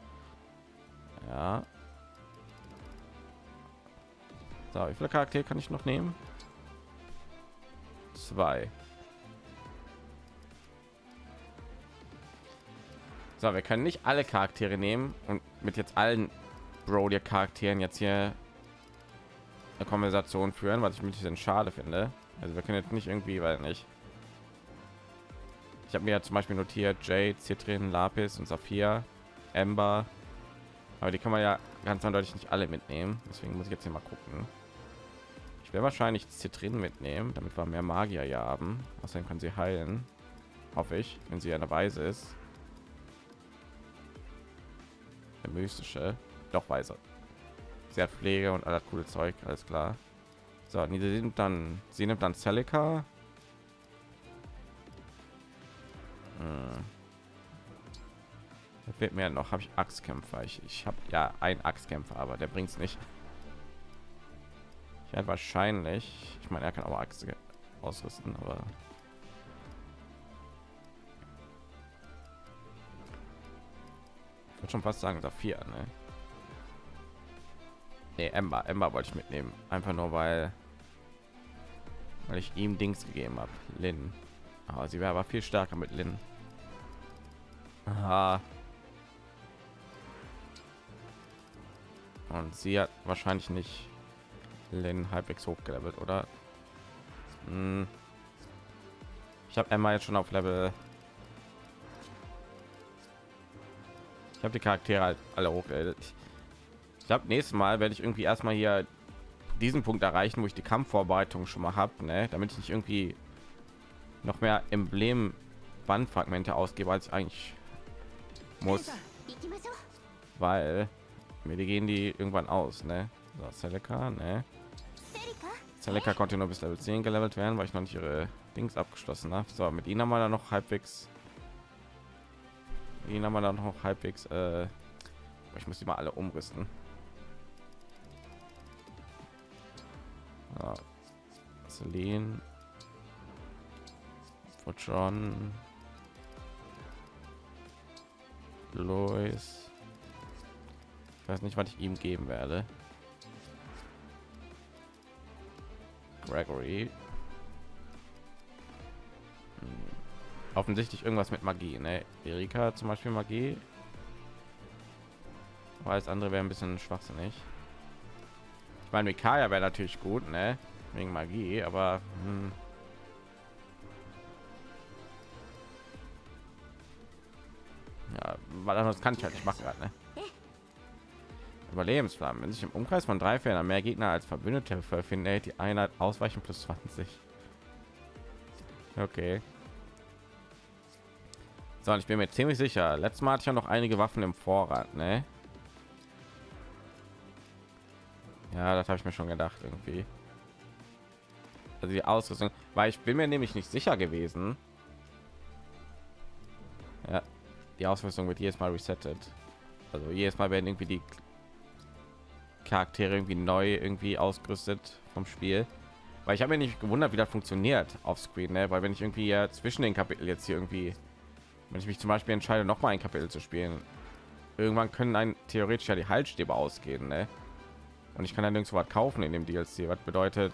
Ja. So, wie viele Charaktere kann ich noch nehmen? Zwei. So, wir können nicht alle Charaktere nehmen und mit jetzt allen Brody Charakteren jetzt hier eine Konversation führen, was ich ein bisschen schade finde. Also wir können jetzt nicht irgendwie, weil nicht. Ich habe mir ja zum Beispiel notiert Jade, Citrin, Lapis und Saphir, Ember. Aber die kann man ja ganz eindeutig nicht alle mitnehmen. Deswegen muss ich jetzt hier mal gucken. Ich werde wahrscheinlich Zitrin mitnehmen, damit wir mehr Magier ja haben. Außerdem kann sie heilen. Hoffe ich, wenn sie eine Weise ist. Der mystische. Doch Weise. Sie hat Pflege und alles coole Zeug, alles klar. So, sie nimmt dann, sie nimmt dann Celica. Hm. Fehlt mir noch, habe ich Axtkämpfer. Ich, ich habe ja ein Axtkämpfer, aber der bringt es nicht. Ich werde wahrscheinlich, ich meine, er kann aber Axt ausrüsten, aber würde schon fast sagen, Saphir, ne? Nee, Ember, Ember wollte ich mitnehmen, einfach nur weil, weil ich ihm Dings gegeben habe, Lin. Aber sie wäre aber viel stärker mit Lin. Aha. Und sie hat wahrscheinlich nicht Lin halbwegs hochgelevelt, oder? Hm. Ich habe Emma jetzt schon auf Level. Ich habe die Charaktere halt alle hochgelevelt. Ich glaube, nächstes Mal werde ich irgendwie erstmal hier diesen Punkt erreichen, wo ich die Kampfvorbereitung schon mal habe, ne? damit ich nicht irgendwie noch mehr Emblem Bandfragmente ausgebe, als ich eigentlich muss, weil mir die gehen die irgendwann aus, ne? So, Celica, ne? Celica konnte nur bis Level 10 gelevelt werden, weil ich noch nicht ihre Dings abgeschlossen habe. So, mit ihnen haben wir dann noch halbwegs. Ihn haben wir dann noch halbwegs. Äh, ich muss die mal alle umrüsten. Ja. Celine. John. Lois. Ich weiß nicht, was ich ihm geben werde. Gregory. Hm. Offensichtlich irgendwas mit Magie, ne? Erika zum Beispiel Magie. Alles andere wäre ein bisschen schwachsinnig. Ich meine, Mikaya wäre natürlich gut, ne? Wegen Magie, aber hm. ja, weil das kann ich halt nicht machen gerade, ne? Überlebensflammen. Wenn sich im Umkreis von drei Feldern mehr Gegner als Verbündete verfinden, hält die Einheit ausweichen plus 20. Okay. So, ich bin mir ziemlich sicher. Letztes Mal hatte ich ja noch einige Waffen im Vorrat, ne? Ja, das habe ich mir schon gedacht irgendwie. Also die Ausrüstung, weil ich bin mir nämlich nicht sicher gewesen. Ja, die Ausrüstung wird jedes Mal resettet. Also jedes Mal werden irgendwie die Charaktere irgendwie neu irgendwie ausgerüstet vom Spiel. Weil ich habe mir nicht gewundert, wie das funktioniert auf Screen, ne? weil wenn ich irgendwie ja zwischen den Kapiteln jetzt hier irgendwie, wenn ich mich zum Beispiel entscheide, noch mal ein Kapitel zu spielen, irgendwann können ein theoretisch ja die Haltstäbe ausgehen, ne? Und ich kann dann nirgendwo was kaufen in dem DLC. Was bedeutet,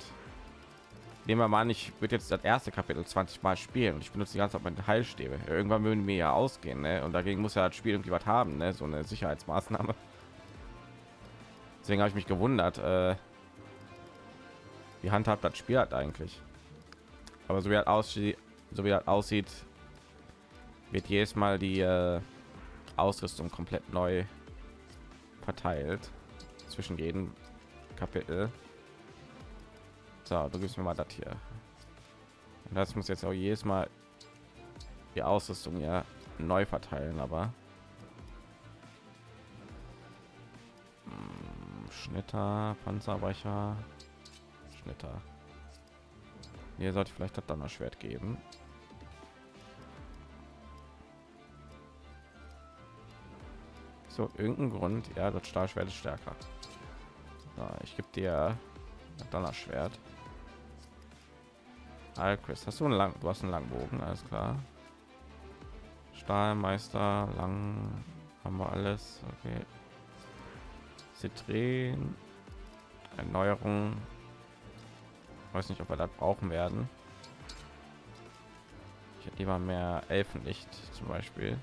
nehmen wir mal an, ich würde jetzt das erste Kapitel 20 Mal spielen und ich benutze die ganze Zeit meine Heilstäbe. Irgendwann würden mir ja ausgehen, ne? Und dagegen muss ja das Spiel irgendwie was haben, ne? So eine Sicherheitsmaßnahme. Deswegen habe ich mich gewundert, äh, wie handhabt das Spiel hat eigentlich. Aber so wie das aussieht, so wie das aussieht, wird jedes Mal die äh, Ausrüstung komplett neu verteilt zwischen jedem Kapitel. So, du gibst mir mal das hier. Und das muss jetzt auch jedes Mal die Ausrüstung ja neu verteilen, aber hm, Schnitter, Panzerbrecher, Schnitter. Hier sollte ich vielleicht das Donnerschwert geben. So, irgendein Grund, ja, das Stahlschwert ist stärker. So, ich gebe dir Donnerschwert. Alchris, hast du einen lang, du hast einen Langbogen, alles klar. Stahlmeister, lang haben wir alles. Okay. Zitren, Erneuerung. Weiß nicht, ob wir das brauchen werden. Ich hätte lieber mehr Elfenlicht zum Beispiel.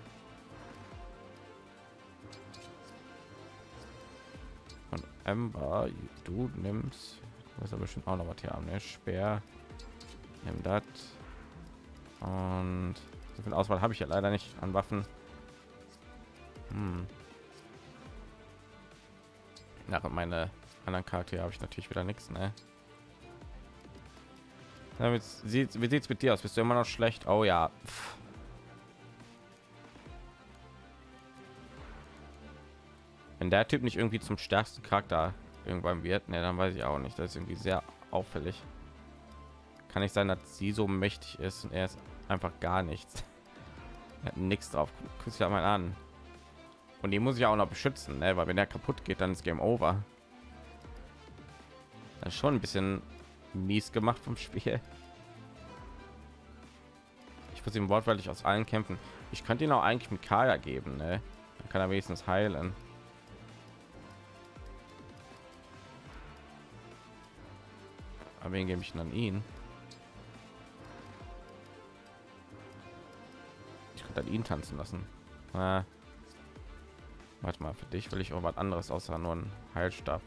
Ember, du nimmst, was aber bestimmt auch noch was hier haben, ne? Speer, nimm das und so viel Auswahl habe ich ja leider nicht an Waffen. Hm. Nach meine anderen Charaktere habe ich natürlich wieder nichts, ne? Damit sieht wie sieht's mit dir aus? Bist du immer noch schlecht? Oh ja. Pff. Wenn der Typ nicht irgendwie zum stärksten Charakter irgendwann wird, ne, dann weiß ich auch nicht. Das ist irgendwie sehr auffällig. Kann nicht sein, dass sie so mächtig ist und er ist einfach gar nichts. Er hat nichts drauf. Guck ja mal an. Und die muss ich auch noch beschützen, ne? weil wenn der kaputt geht, dann ist Game Over. Das ist schon ein bisschen mies gemacht vom Spiel. Ich muss ihm wortwörtlich aus allen kämpfen. Ich könnte ihn auch eigentlich mit Kaya geben, ne? Dann kann er wenigstens heilen. Wen gebe ich dann ihn? Ich könnte ihn tanzen lassen. Ah. Warte mal, für dich will ich auch was anderes außer nur ein Heilstab.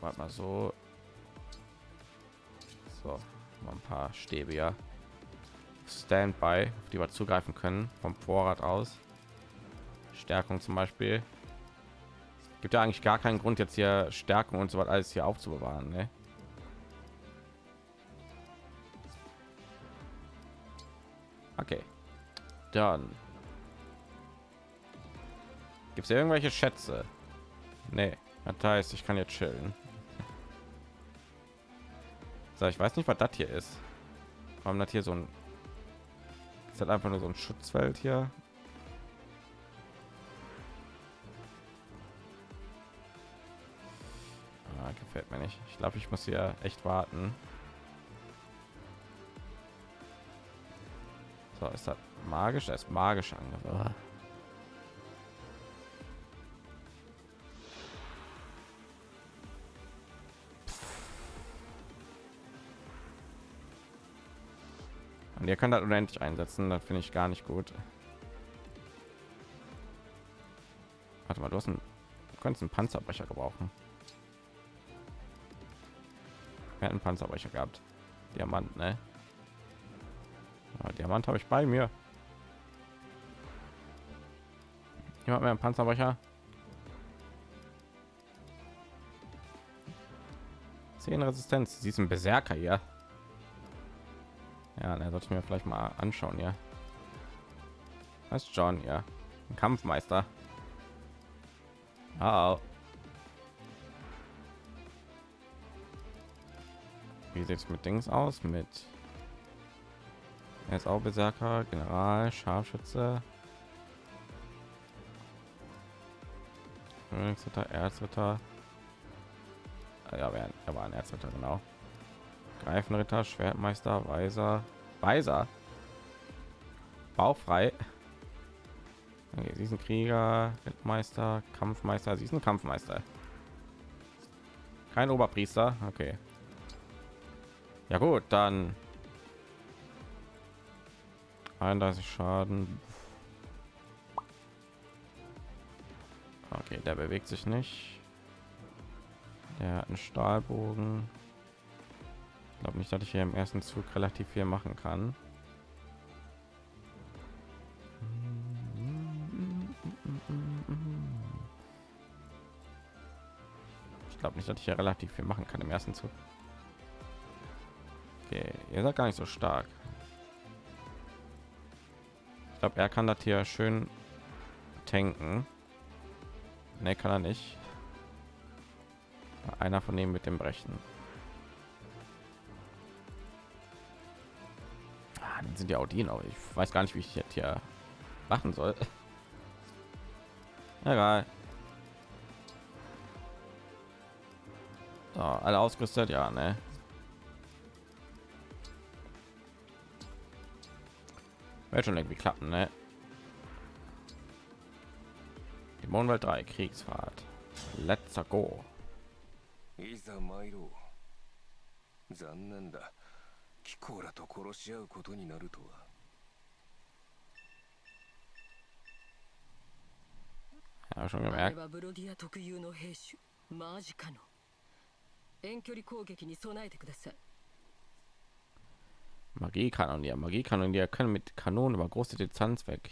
Warte mal so. So, mal ein paar Stäbe ja. Standby, auf die wir zugreifen können vom Vorrat aus. Stärkung zum Beispiel. Gibt ja eigentlich gar keinen Grund jetzt hier Stärkung und so was alles hier aufzubewahren. Ne? Okay, dann gibt es irgendwelche Schätze? Nee, das heißt, ich kann jetzt chillen. So, ich weiß nicht, was das hier ist. Warum das hier so ein ist halt einfach nur so ein Schutzfeld hier. Gefällt mir nicht. Ich glaube, ich muss hier echt warten. So, ist das magisch? Das ist magisch angehört. Und ihr könnt das unendlich einsetzen, das finde ich gar nicht gut. Warte mal, du hast einen, du könntest einen Panzerbrecher gebrauchen. Wir hatten einen Panzerbrecher gehabt. Diamant, ne? Ja, Diamant habe ich bei mir. Jemand mehr einen Panzerbrecher? Zehn Resistenz. Sie ist ein Berserker hier. Ja, er sollte mir vielleicht mal anschauen, ja. Was John, ja. Ein Kampfmeister. Oh. Wie sieht es mit Dings aus? Mit Er ist auch Berserker, General, Scharfschütze. Königsritter, Erzritter. Ah, Ja, er war ein Erzritter, genau. Greifenritter, Schwertmeister, Weiser, Weiser. Bauchfrei. Okay, sie ist ein Krieger, Rittmeister, Kampfmeister. Sie ist ein Kampfmeister. Kein Oberpriester. Okay. Ja gut, dann 31 Schaden. Okay, der bewegt sich nicht. Der hat einen Stahlbogen. Ich glaube nicht, dass ich hier im ersten Zug relativ viel machen kann. Ich glaube nicht, dass ich hier relativ viel machen kann im ersten Zug. Okay, ihr seid gar nicht so stark. Ich glaube, er kann das hier schön tanken. Ne, kann er nicht. Einer von denen mit dem Brechen. Ah, sind ja auch die noch. Ich weiß gar nicht, wie ich jetzt hier machen soll. Egal. So, alle ausgerüstet, ja, ne? Wird schon irgendwie klappen, ne? Die Mondwelt 3 Kriegsfahrt. Let's go. いざ参ろう残念だキコーラと殺し合うことになるとは Ja, schon あれ gemerkt. はブロディア特有の兵種マジカノ遠距離攻撃に備えてください Magiekanonier. Magiekanonier können mit Kanonen über große Distanz weg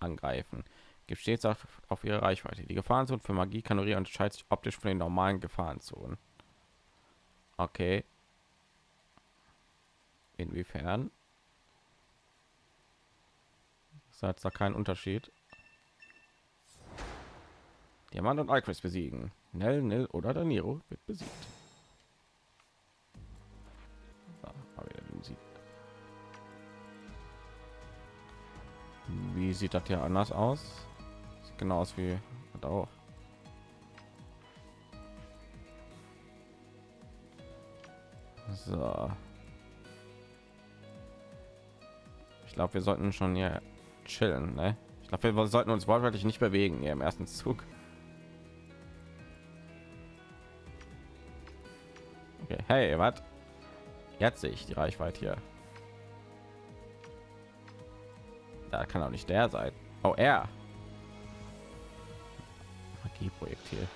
angreifen. Gibt stets auf, auf ihre Reichweite. Die Gefahrenzone für Magiekanonier unterscheidet sich optisch von den normalen Gefahrenzonen. Okay. Inwiefern? Ist jetzt da kein Unterschied. Diamant und Alquist besiegen. Nell, Nil oder Daniro wird besiegt. Wie sieht das hier anders aus? Sieht genau aus wie hat auch. So. Ich glaube, wir sollten schon hier chillen, ne? Ich glaube, wir sollten uns wortwörtlich nicht bewegen hier im ersten Zug. Okay, hey, was? Jetzt sehe ich die Reichweite hier. Da kann auch nicht der sein. Oh, er. Magieprojektil.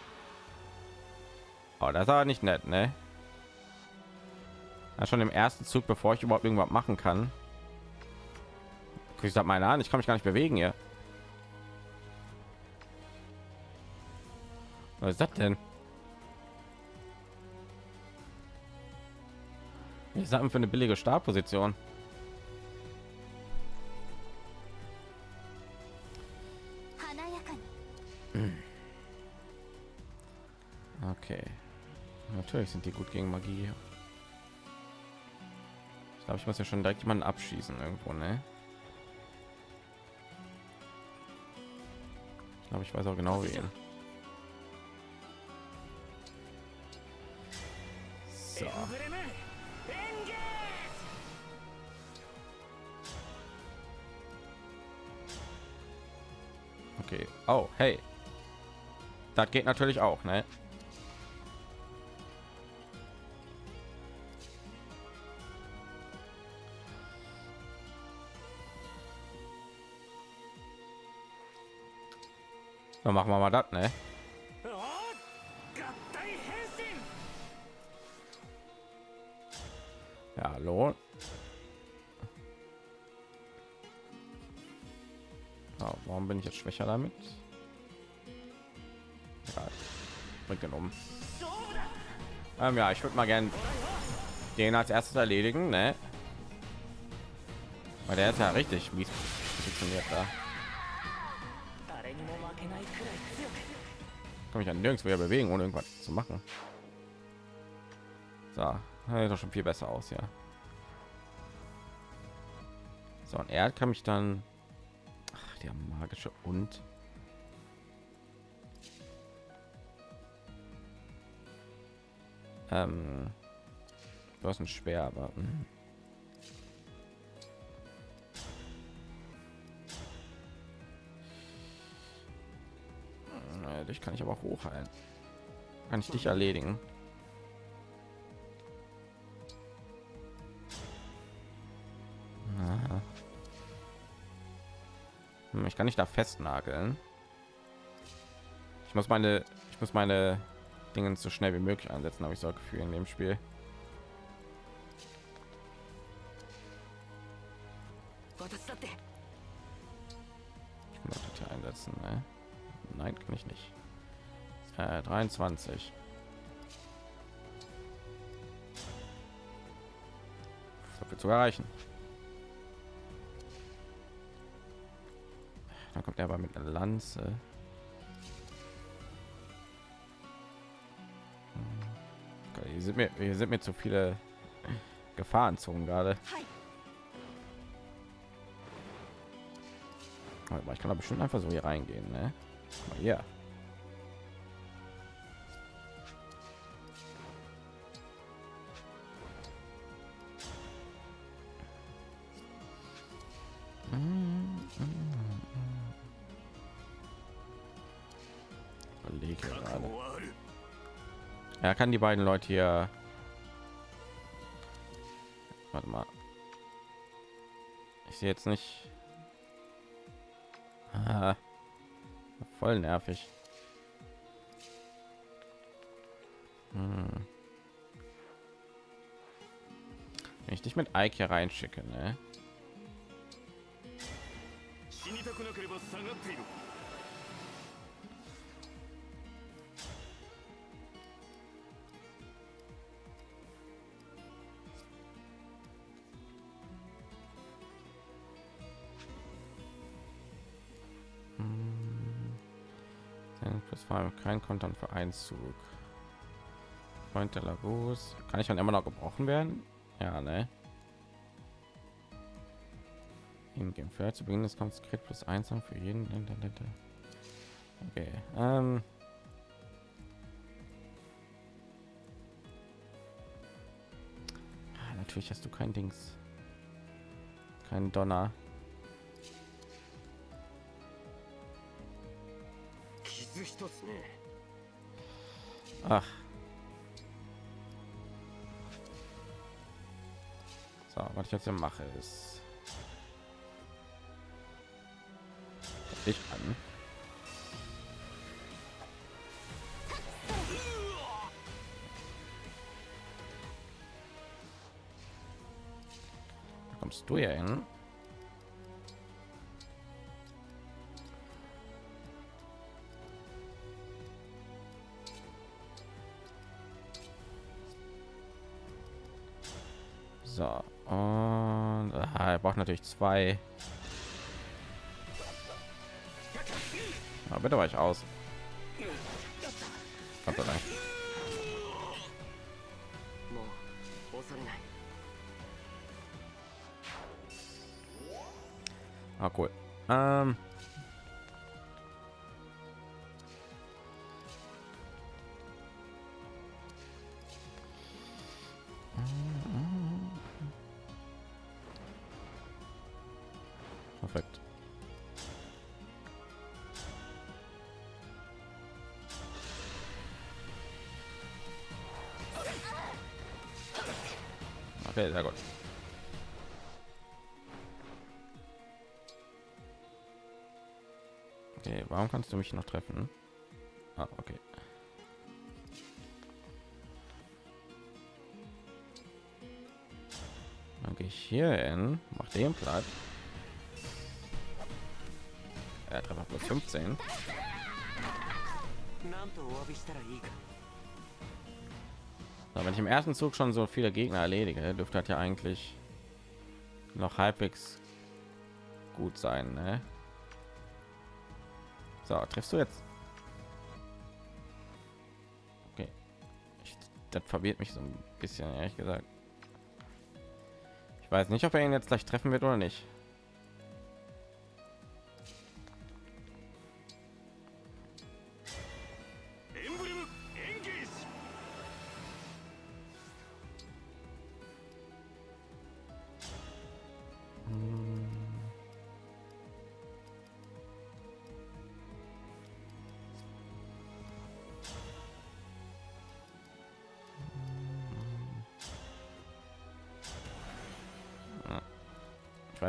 Oh, das ist aber nicht nett, ne? Ja, schon im ersten Zug, bevor ich überhaupt irgendwas machen kann. Ich sag meine an, ich kann mich gar nicht bewegen hier. Was ist das denn? Ich sag für eine billige Startposition. Okay. Natürlich sind die gut gegen Magie. Ich glaube, ich muss ja schon direkt jemanden abschießen irgendwo, ne? Ich glaube, ich weiß auch genau wen. So. Okay. Oh, hey. Das geht natürlich auch, ne? Dann machen wir mal das, ne? Ja, hallo. Ja, warum bin ich jetzt schwächer damit? Ja, bringt den um. Ähm, ja, ich würde mal gern den als erstes erledigen, ne? Weil der ist ja richtig mies positioniert da. Kann mich ja nirgends mehr bewegen, ohne irgendwas zu machen. So, sieht doch schon viel besser aus, ja. So, und er kann mich dann Ach, der magische und ähm, du hast ein schwer, aber hm. Dich kann ich aber hochheilen. Kann ich dich erledigen? Hm, Ich kann nicht da festnageln. Ich muss meine, ich muss meine Dinge so schnell wie möglich einsetzen, habe ich so ein Gefühl in dem Spiel. 21 dafür zu erreichen dann kommt er aber mit einer lanze. Hm. Hier sind mir hier sind mir zu viele gefahren zogen gerade ich kann aber bestimmt einfach so hier reingehen ne? Guck Er kann die beiden Leute hier. Warte mal. Ich sehe jetzt nicht. Voll nervig. Hm. Wenn ich dich mit Ike hier reinschicke, ne? Kein Kontern für Einzug. Freund der Lagos. Kann ich dann immer noch gebrochen werden? Ja, ne? Hingehen für zu Beginn des Kampfes Crit plus 1 haben für jeden. Okay. Ähm. Ah, Natürlich hast du kein Dings. Kein Donner. Ach. So, was ich jetzt hier mache ist ich an. Kommst du hier hin? durch zwei. Aber bitte war ich aus. Gott. Ah, cool. Ähm Willst du mich noch treffen? Ah, okay. Dann gehe ich hier hin, mach den Platz. Er Treffer plus 15. So, wenn ich im ersten Zug schon so viele Gegner erledige, dürfte das ja eigentlich noch halbwegs gut sein. Ne? So, triffst du jetzt? Okay. Ich, das verwirrt mich so ein bisschen, ehrlich gesagt. Ich weiß nicht, ob er ihn jetzt gleich treffen wird oder nicht.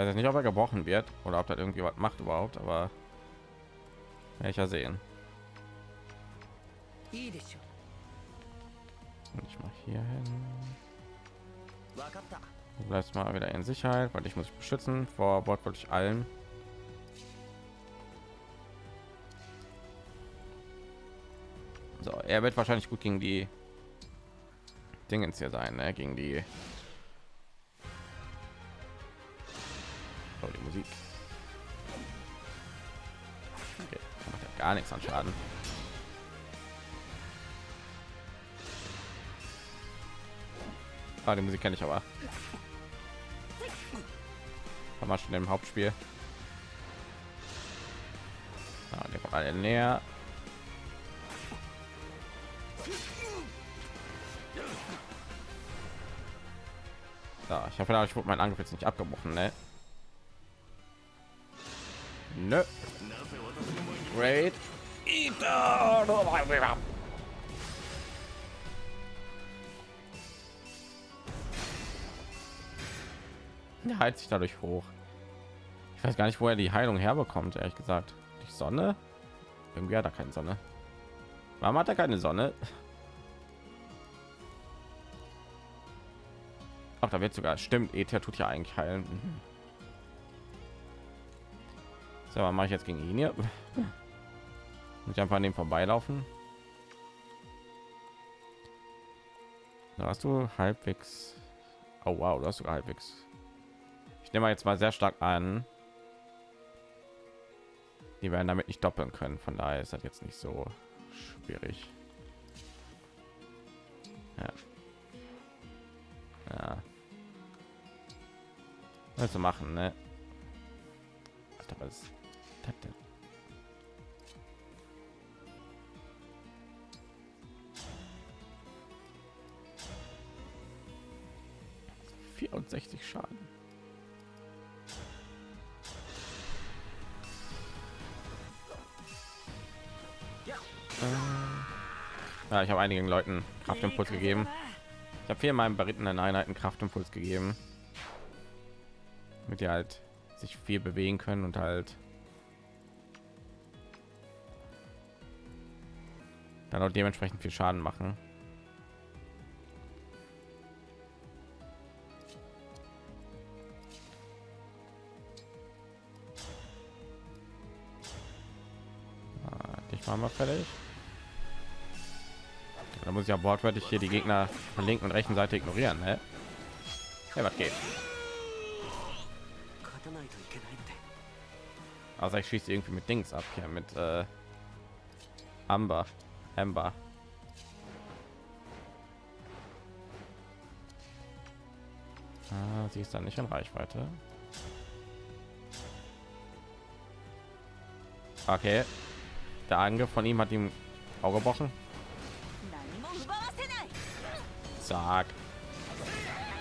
weiß ich nicht ob er gebrochen wird oder ob das irgendwie was macht überhaupt aber ich ja sehen. Und ich mache hier hin. Du bleibst mal wieder in sicherheit? Weil ich muss beschützen. Vor wortwörtlich allen. so er wird wahrscheinlich gut gegen die dingens hier sein ne? gegen die gar nichts an Schaden. Ah, die Musik kenne ich aber. Haben wir schon im Hauptspiel. Ah, der kommt alle näher. So, ich hoffe, ich wurde mein Angriff jetzt nicht abgebrochen, ne? Nö. Great. Der heilt sich dadurch hoch. Ich weiß gar nicht, wo er die Heilung herbekommt, ehrlich gesagt. Die Sonne? Irgendwie hat er keine Sonne. Warum hat er keine Sonne? Ach, da wird sogar stimmt. Ether tut ja eigentlich heilen. Mhm. So, mache ich jetzt gegen ihn hier? Muss ich einfach an dem vorbeilaufen? Da hast du halbwegs. Oh wow, du hast sogar halbwegs. Ich nehme jetzt mal sehr stark an. Die werden damit nicht doppeln können. Von daher ist das jetzt nicht so schwierig. Ja. Ja. Also machen, ne? Was ist das denn? Vierundsechzig Schaden. Ja, ich habe einigen Leuten Kraftimpuls gegeben. Ich habe vier meinen berittenen Einheiten Kraftimpuls gegeben, mit die halt sich viel bewegen können und halt dann auch dementsprechend viel Schaden machen. Machen wir fertig. Da muss ich ja wortwörtlich hier die Gegner von linken und rechten Seite ignorieren. Ne? Ja, was geht? Also ich schieße irgendwie mit Dings ab hier mit äh, Amber, Amber. Ah, sie ist dann nicht in Reichweite. Okay, der Angriff von ihm hat ihm Auge gebrochen.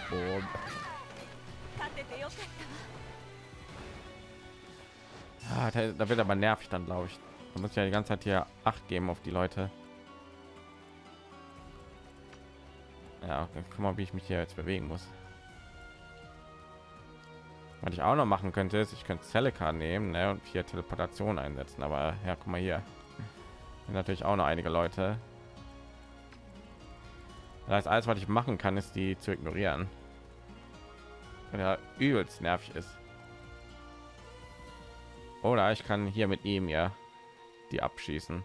Boom. Ah, da, da wird aber nervig dann, glaube ich. Da muss ja die ganze Zeit hier acht geben auf die Leute. Ja, okay. guck mal, wie ich mich hier jetzt bewegen muss. Was ich auch noch machen könnte, ist, ich könnte Celica nehmen ne, und hier Teleportation einsetzen. Aber ja, guck mal hier. Natürlich auch noch einige Leute. Das heißt, alles, was ich machen kann, ist die zu ignorieren. Wenn er übelst nervig ist. Oder ich kann hier mit ihm ja die abschießen.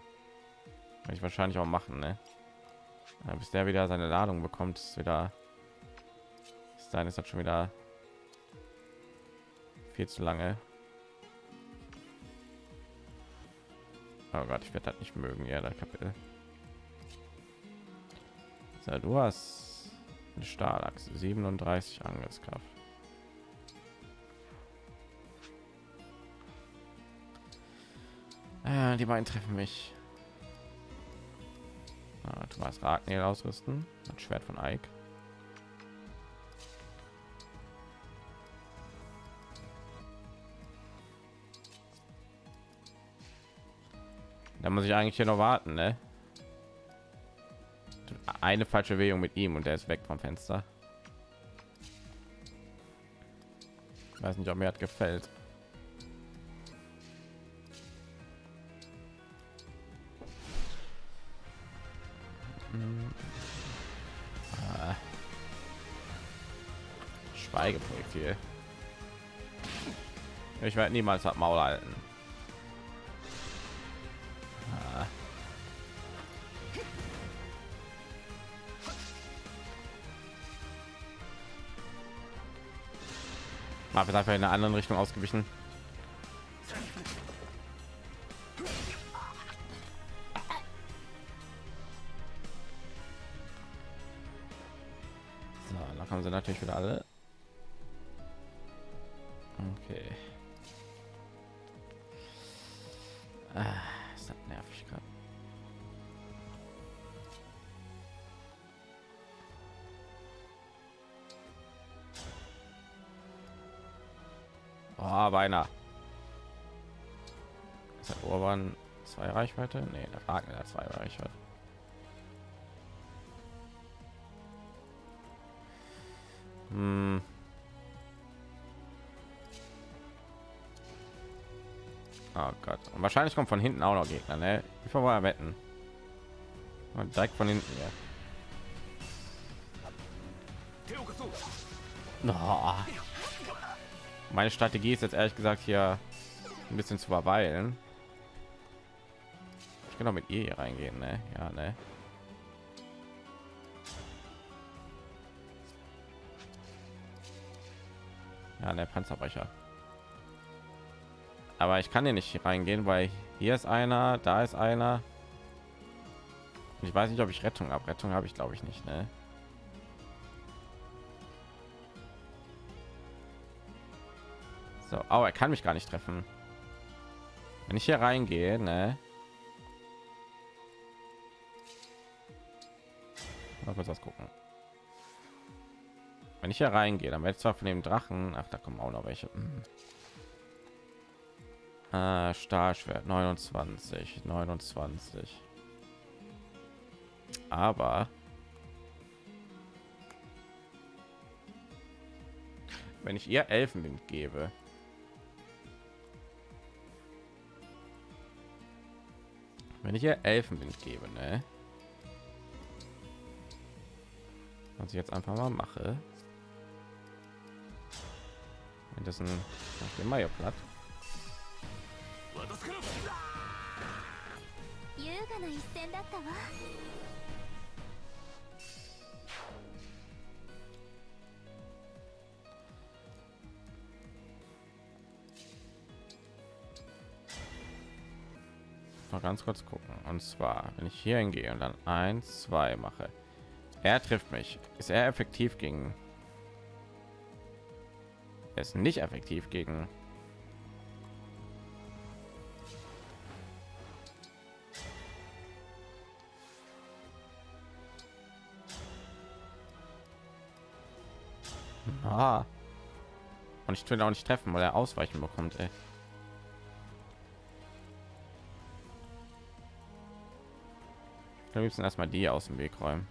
Kann ich wahrscheinlich auch machen, ne? Bis der wieder seine Ladung bekommt, ist wieder. Bis dahin ist das schon wieder viel zu lange. Oh Gott, ich werde das nicht mögen, ja, das Kapitel. So, du hast eine Stahlachse, 37 Angriffskraft. Äh, die beiden treffen mich. Ah, hast Ragnel ausrüsten, das Schwert von Ike. Da muss ich eigentlich hier noch warten, ne? Eine falsche Bewegung mit ihm und er ist weg vom Fenster. weiß nicht, ob mir das gefällt. Ah. Schweigeprojektil. Ich werde niemals das Maul halten. Mal einfach in einer anderen Richtung ausgewichen. So, dann kommen sie natürlich wieder alle. Okay. Oh, beinahe. Ist der Urban zwei Reichweite? Nee, der Ragnar hat zwei Reichweite. Hm. Oh Gott. Und wahrscheinlich kommt von hinten auch noch Gegner, ne? Ich war wetten. Und direkt von hinten, ja. Oh. Meine Strategie ist jetzt ehrlich gesagt hier ein bisschen zu verweilen. Ich kann auch mit ihr hier reingehen, ne? Ja, ne? Ja, der Panzerbrecher. Aber ich kann hier nicht reingehen, weil hier ist einer, da ist einer. Ich weiß nicht, ob ich Rettung habe. Rettung habe ich, glaube ich, nicht. Ne? So, oh, er kann mich gar nicht treffen. Wenn ich hier reingehe, ne? Mal kurz was gucken. Wenn ich hier reingehe, dann werde ich zwar von dem Drachen, ach, da kommen auch noch welche. Hm. Ah, Stahlschwert 29, 29. Aber wenn ich ihr Elfenwind gebe, wenn ich ihr Elfenwind gebe, ne? Was ich jetzt einfach mal mache. Wenn das ein immer hier platt. Mal ganz kurz gucken. Und zwar, wenn ich hier hingehe und dann eins, zwei mache, er trifft mich. Ist er effektiv gegen? Er ist nicht effektiv gegen Ah. Und ich will auch nicht treffen, weil er ausweichen bekommt. Ey. Wir müssen erstmal die aus dem Weg räumen.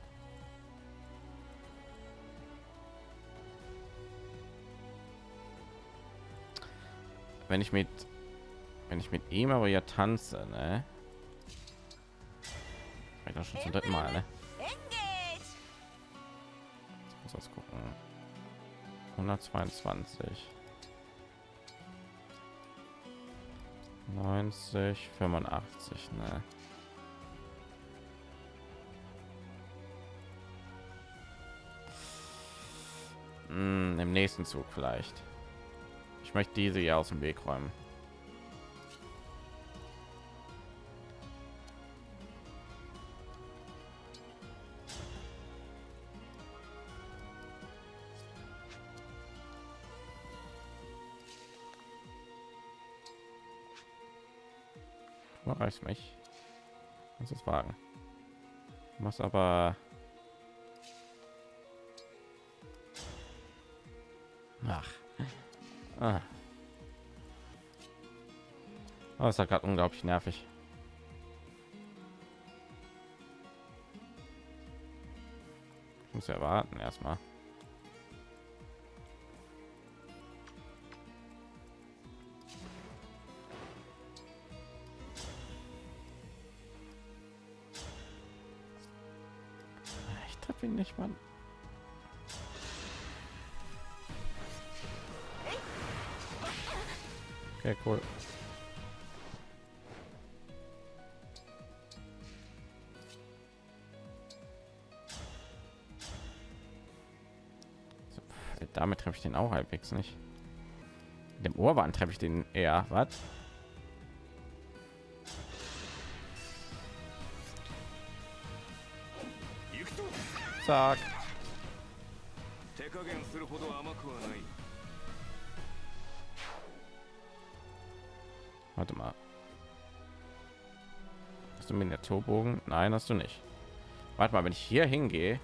Wenn ich mit wenn ich mit ihm aber ja tanze, ne? Ich schon zum dritten Mal, ne? Muss das gucken. 122 90 85 ne hm, im nächsten Zug vielleicht. Ich möchte diese hier aus dem Weg räumen. Reicht mich? Muss es wagen. Muss aber Ah. Oh, ist ja gerade unglaublich nervig. Ich muss ja warten erstmal. Ich treffe ihn nicht, mal Okay, cool. So, pff, damit treffe ich den auch halbwegs nicht. Mit dem Ohrband treffe ich den eher. Was? Zack. 手加減するほど甘くはない Warte mal. Hast du Miniaturbogen? Nein, hast du nicht. Warte mal, wenn ich hier hingehe,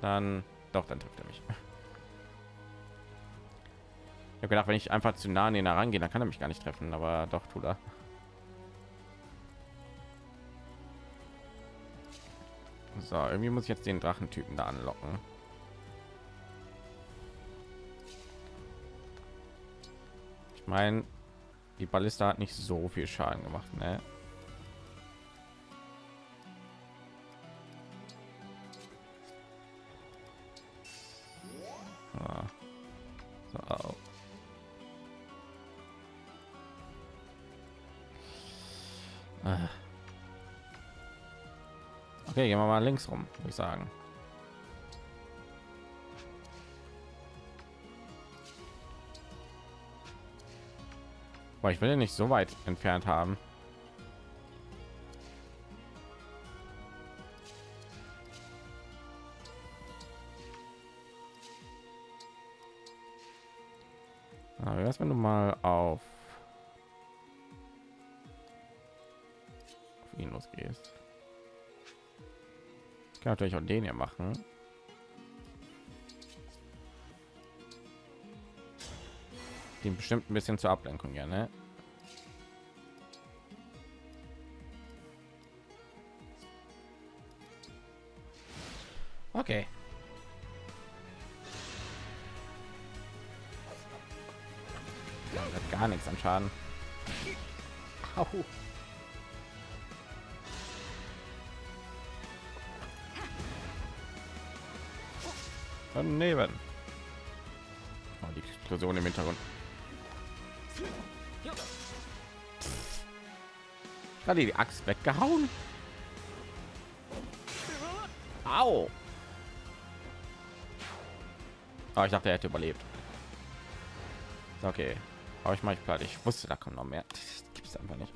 dann doch, dann trifft er mich. Ich habe gedacht, wenn ich einfach zu nah an ihn herangehe, dann kann er mich gar nicht treffen, aber doch tut er. So, irgendwie muss ich jetzt den Drachentypen da anlocken. Ich meine, die Ballista hat nicht so viel Schaden gemacht, ne? Ah. Ah. Okay, gehen wir mal links rum, würde ich sagen. Boah, ich will ja nicht so weit entfernt haben. Aber erst wenn du mal auf, auf ihn losgehst. Ich kann natürlich auch den hier machen. Den bestimmt ein bisschen zur Ablenkung, ja, ne? Okay. Gar nichts an Schaden. Au. Daneben. Oh, die Explosion im Hintergrund. Gerade die Axt weggehauen. Au. Oh, ich dachte, er hätte überlebt. Okay, aber ich mal platt. Ich wusste, da kommt noch mehr. Gibt es einfach nicht.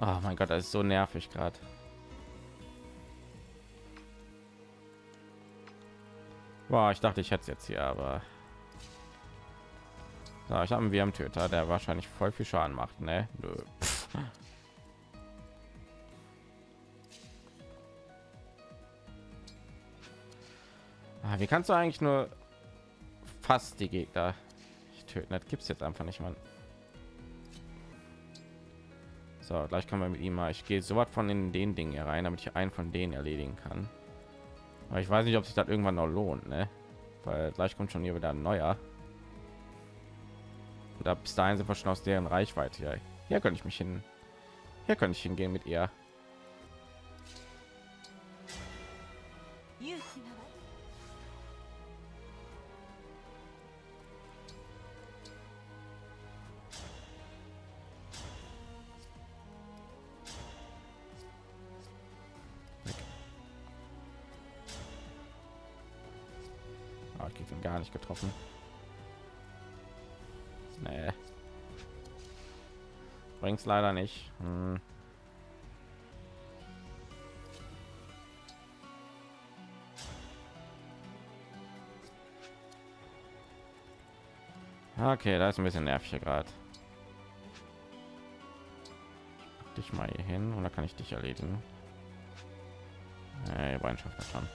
Oh mein Gott, das ist so nervig gerade. War, ich dachte, ich hätte es jetzt hier, aber so, ich habe einen Wärmtöter, der wahrscheinlich voll viel Schaden macht, ne? Nö. Ah, wie kannst du eigentlich nur fast die Gegner töten? Das gibt es jetzt einfach nicht, man. So, gleich kann man mit ihm mal. Ich gehe so was von in den Dingen hier rein, damit ich einen von denen erledigen kann. Aber ich weiß nicht, ob sich das irgendwann noch lohnt, ne? Weil gleich kommt schon hier wieder ein neuer. Oder bis dahin sind wir schon aus deren Reichweite. Ja, hier könnte ich mich hin. Hier könnte ich hingehen mit ihr. Leider nicht. Hm. Okay, da ist ein bisschen nervig gerade. Dich mal hier hin und da kann ich dich erledigen. Schafft das schon.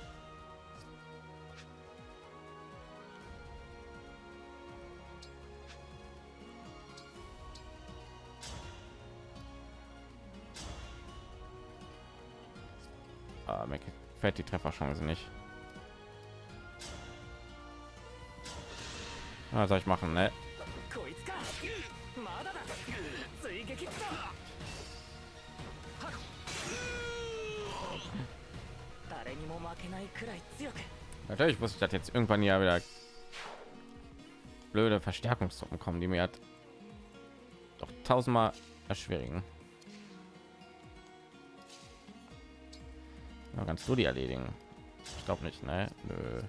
fährt die Trefferchance nicht. Was soll ich machen, ne? Natürlich wusste ich, das jetzt irgendwann ja wieder blöde Verstärkungstruppen kommen, die mir hat doch tausendmal erschweren. Kannst du die erledigen? Ich glaube nicht, ne? Nö.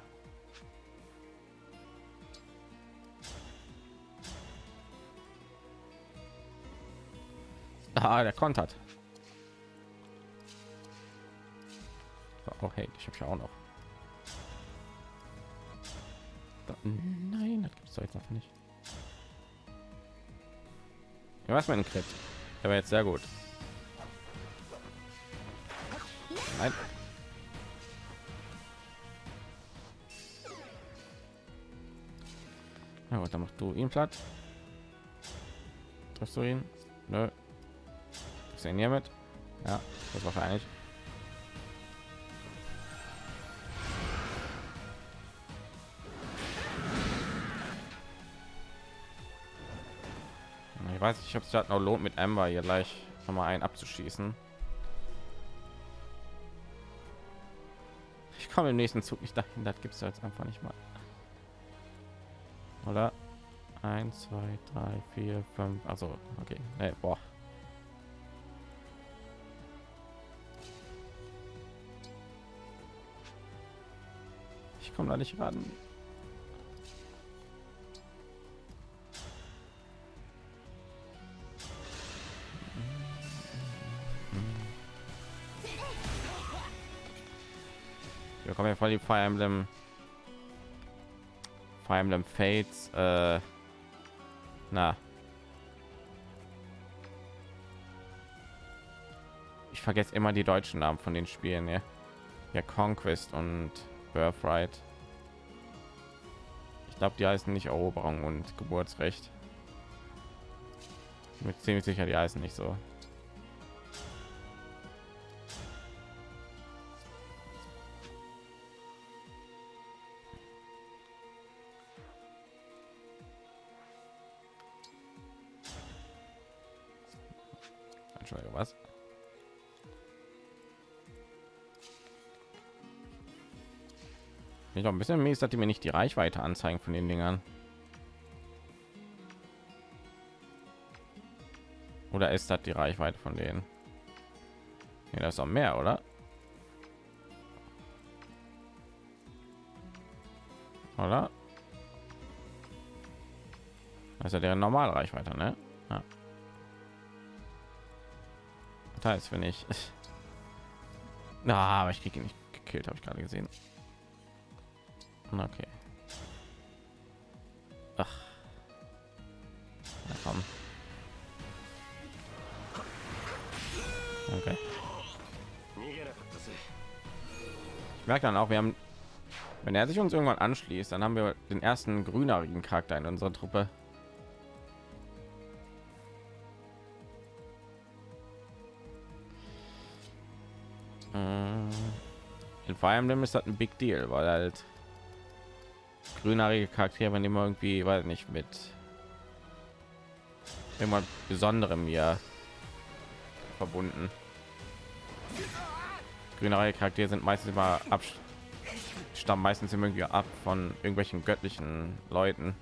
Ah, der kontert. Oh, hey, ich habe ja auch noch. Nein, das gibt's doch jetzt einfach nicht. Ja, was mein Crit? Der war jetzt sehr gut. Nein. Na gut, dann machst du ihn platt. Triffst du ihn? Nö. Du ihn hiermit? Ja, das wahrscheinlich. Ich weiß nicht, ob es das noch lohnt, mit Amber hier gleich noch mal einen abzuschießen. Ich komme im nächsten Zug nicht dahin, das gibt es jetzt einfach nicht mal. Oder? 1, 2, 3, 4, 5, also okay. Nee, boah. Ich komme da nicht ran. Wir kommen ja voll die Fire Emblem Fire Emblem Fates äh, na. Ich vergesse immer die deutschen Namen von den Spielen ja, ja Conquest und Birthright. Ich glaube die heißen nicht Eroberung und Geburtsrecht. Mit ziemlich sicher die heißen nicht so Ich noch ein bisschen mies, dass die mir nicht die Reichweite anzeigen von den Dingern. Oder ist das die Reichweite von denen? Nee, das ist auch mehr, oder? Oder? Das ist ja deren normale Reichweite, ne? Ja. Das heißt, wenn ich... Na, aber ich kriege ihn nicht gekillt, habe ich gerade gesehen. Okay. Ach. Na komm. Okay. Ich merke dann auch, wir haben, wenn er sich uns irgendwann anschließt, dann haben wir den ersten grünerigen Charakter in unserer Truppe. In Fire Emblem ist das ein Big Deal, weil halt grünhaarige Charaktere, wenn immer irgendwie, weiß nicht, mit immer besonderem mir verbunden. Grünhaarige Charaktere sind meistens immer ab, stammen meistens immer irgendwie ab von irgendwelchen göttlichen Leuten.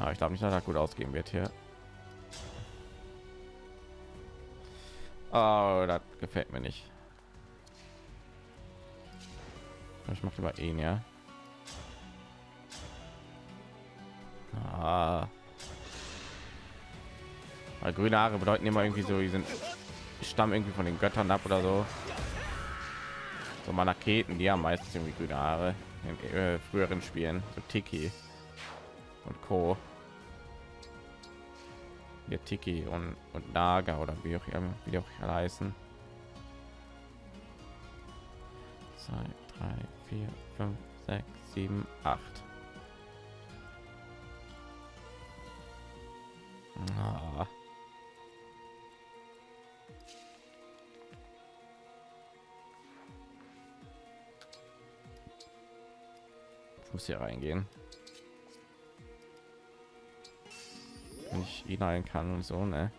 Aber ich glaube nicht, dass das gut ausgehen wird hier. Oh, das gefällt mir nicht. Ich mache über ihn, ja. Ah. Weil grüne Haare bedeuten immer irgendwie so, die sind stammen irgendwie von den Göttern ab oder so. So Manaketen, die haben meistens irgendwie grüne Haare in äh, früheren Spielen, so Tiki und Co. Hier Tiki und, und Naga oder wie auch immer, wie auch heißen. Zwei, drei, vier, fünf, sechs, sieben, acht. Ah. Ich muss hier reingehen. Wenn ich ihn ein kann und so, ne?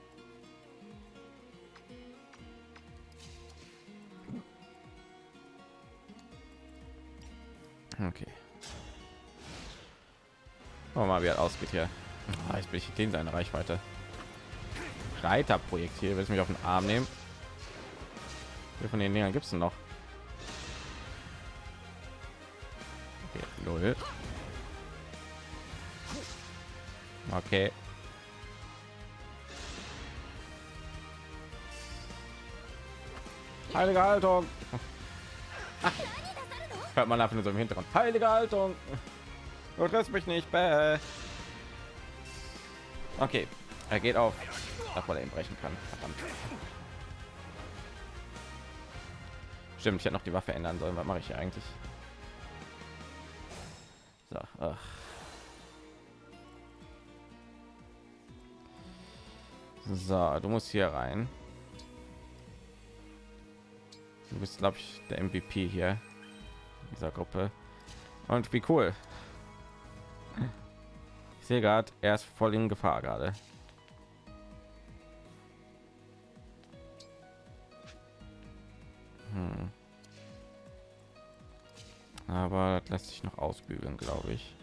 Gucken wir mal, wie er ausgeht hier. Ah, jetzt bin ich in seine Reichweite. Reiterprojektil, willst du mich auf den Arm nehmen? Wie von den Dingern gibt es noch? Okay, null. Okay. Heilige Haltung. Hört man einfach nur so im Hintergrund. Heilige Haltung. Du triffst mich nicht. Bäh. Okay, er geht auf, weil er ihn brechen kann. Verdammt. Stimmt, ich hätte noch die Waffe ändern sollen. Was mache ich hier eigentlich? So, ach. So, du musst hier rein. Du bist, glaube ich, der MVP hier dieser Gruppe. Und wie cool. Sehe gerade, er ist voll in Gefahr gerade. Hm. Aber das lässt sich noch ausbügeln, glaube ich.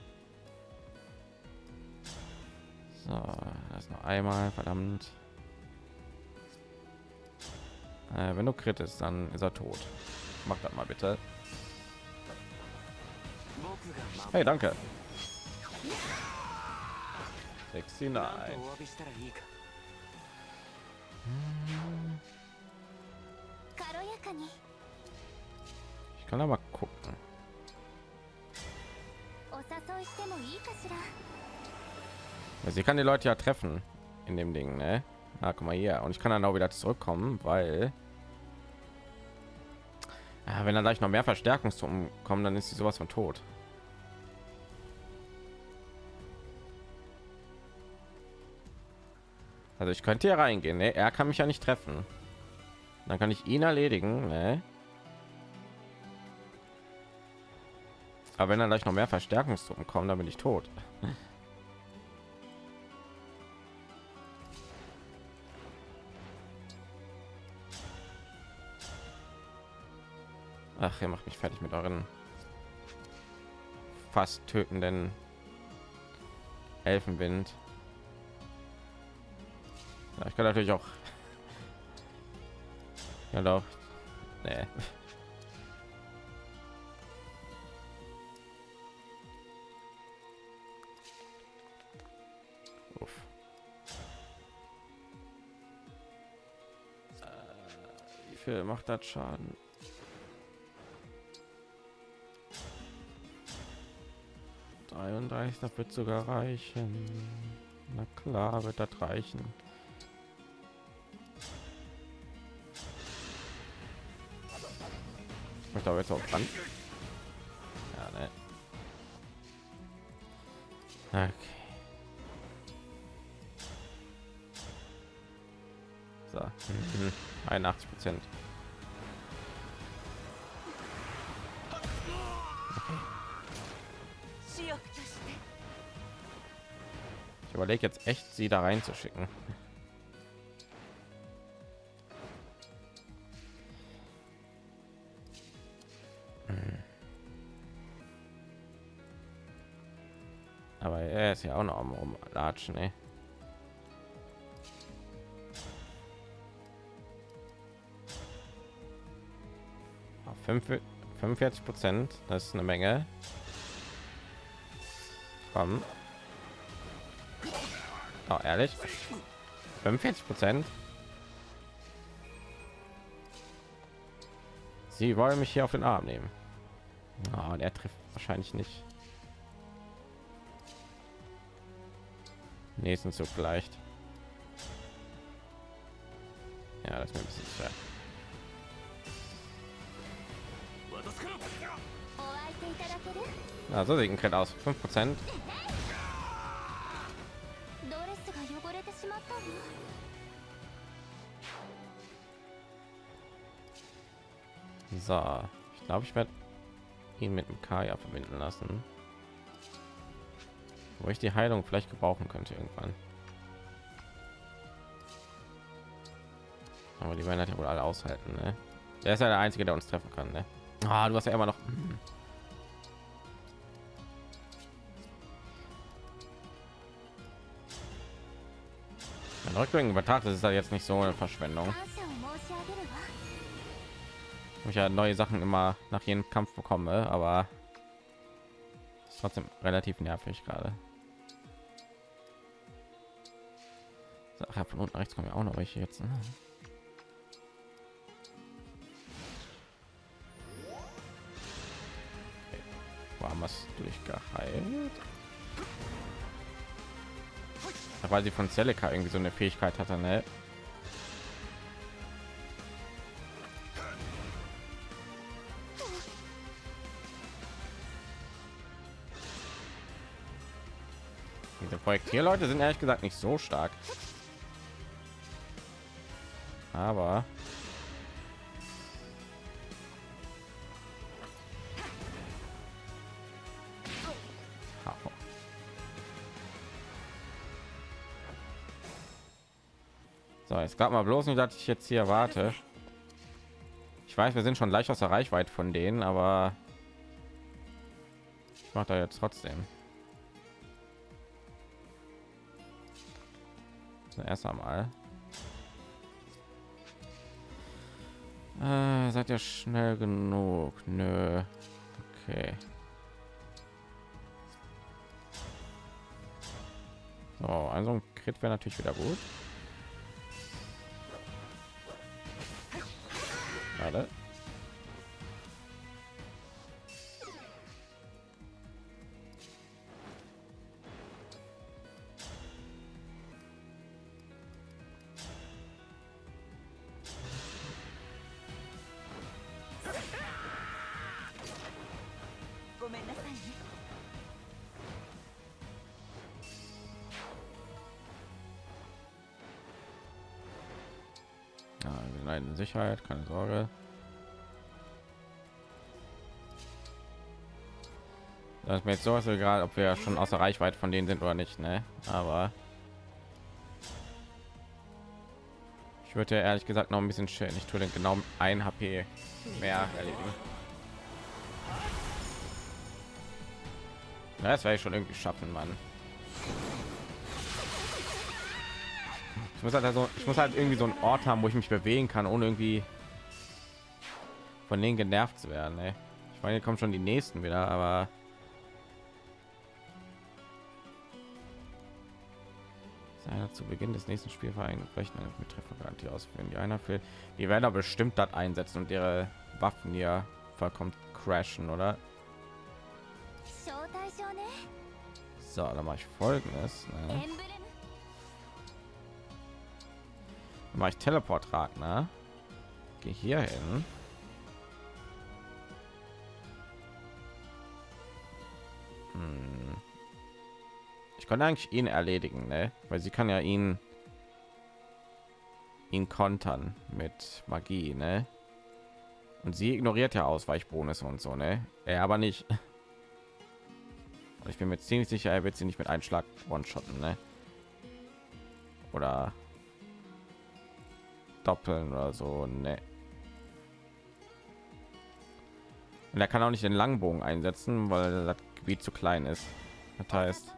So, das noch einmal, verdammt. Äh, wenn du kritest, dann ist er tot. Mach das mal bitte. Hey, danke. 69. Ich kann aber gucken. Sie kann die Leute ja treffen in dem Ding, ne? Ah, guck mal hier. Und ich kann dann auch wieder zurückkommen, weil ja, wenn dann gleich noch mehr Verstärkungstruppen kommen, dann ist sie sowas von tot. Also ich könnte hier reingehen. Ne? Er kann mich ja nicht treffen. Dann kann ich ihn erledigen. Ne? Aber wenn dann gleich noch mehr Verstärkungstruppen kommen, dann bin ich tot. Ach, ihr macht mich fertig mit euren fast tötenden Elfenwind. Ja, ich kann natürlich auch. Ja doch. Nee. Äh, wie viel macht das Schaden? 33, das wird sogar reichen. Na klar, wird das reichen. Möchte aber jetzt auch dran. Ja, ne. Okay. So, 81 mhm. Prozent. überlege jetzt echt, sie da reinzuschicken. Er ja auch noch am rumlatschen, ne? 45 Prozent, das ist eine Menge. Komm. Oh, ehrlich? 45 Prozent. Sie wollen mich hier auf den Arm nehmen. Oh, der trifft wahrscheinlich nicht. Nächsten Zug vielleicht. Ja, das ist mir ein bisschen schwer. Also sieht ein aus 5 Prozent. So, ich glaube, ich werde ihn mit dem Kaya verbinden lassen wo ich die Heilung vielleicht gebrauchen könnte irgendwann. Aber die werden halt ja wohl alle aushalten, ne? Der ist ja der Einzige, der uns treffen kann, ne? Ah, du hast ja immer noch... Wenn Rückblick betrachtet, ist das jetzt nicht so eine Verschwendung. Ich ja neue Sachen immer nach jedem Kampf bekomme, aber trotzdem relativ nervig gerade. Ach ja, von unten rechts kommen ja auch noch welche jetzt. Ne? Okay. War was durchgeheilt? Ja, Weil sie von Celica irgendwie so eine Fähigkeit hatte, ne? Projektierleute sind ehrlich gesagt nicht so stark. Aber. So, jetzt gab mal bloß nicht, dass ich jetzt hier warte. Ich weiß, wir sind schon leicht aus der Reichweite von denen, aber ich mache da jetzt trotzdem. Erst einmal. Äh, seid ihr schnell genug? Nö. Okay. So, also ein Crit wäre natürlich wieder gut. Warte. Sicherheit, keine Sorge. Das ist mir jetzt so egal, ob wir schon außer Reichweite von denen sind oder nicht, ne? Aber ich würde ja ehrlich gesagt noch ein bisschen schön. Ich tue den genau ein HP mehr erledigen. Ja, das werde ich schon irgendwie schaffen, Mann. Ich muss halt also, ich muss halt irgendwie so einen Ort haben, wo ich mich bewegen kann, ohne irgendwie von denen genervt zu werden. Ey. Ich meine, hier kommen schon die nächsten wieder, aber zu Beginn des nächsten Spielvereins rechnen mit Treffergarantie aus, wenn die einer fehlt. Die werden aber bestimmt das einsetzen und ihre Waffen ja vollkommen crashen, oder? So, dann mache ich folgendes. Ne? mache ich teleport rat ne? gehe hier hin hm. ich konnte eigentlich ihn erledigen ne? weil sie kann ja ihn ihn kontern mit magie ne? und sie ignoriert ja ausweichbonus und so ne er aber nicht und ich bin mir ziemlich sicher er wird sie nicht mit einschlag one shotten ne? oder doppeln oder so, ne? Und er kann auch nicht den Langbogen einsetzen, weil das Gebiet zu klein ist. Das heißt,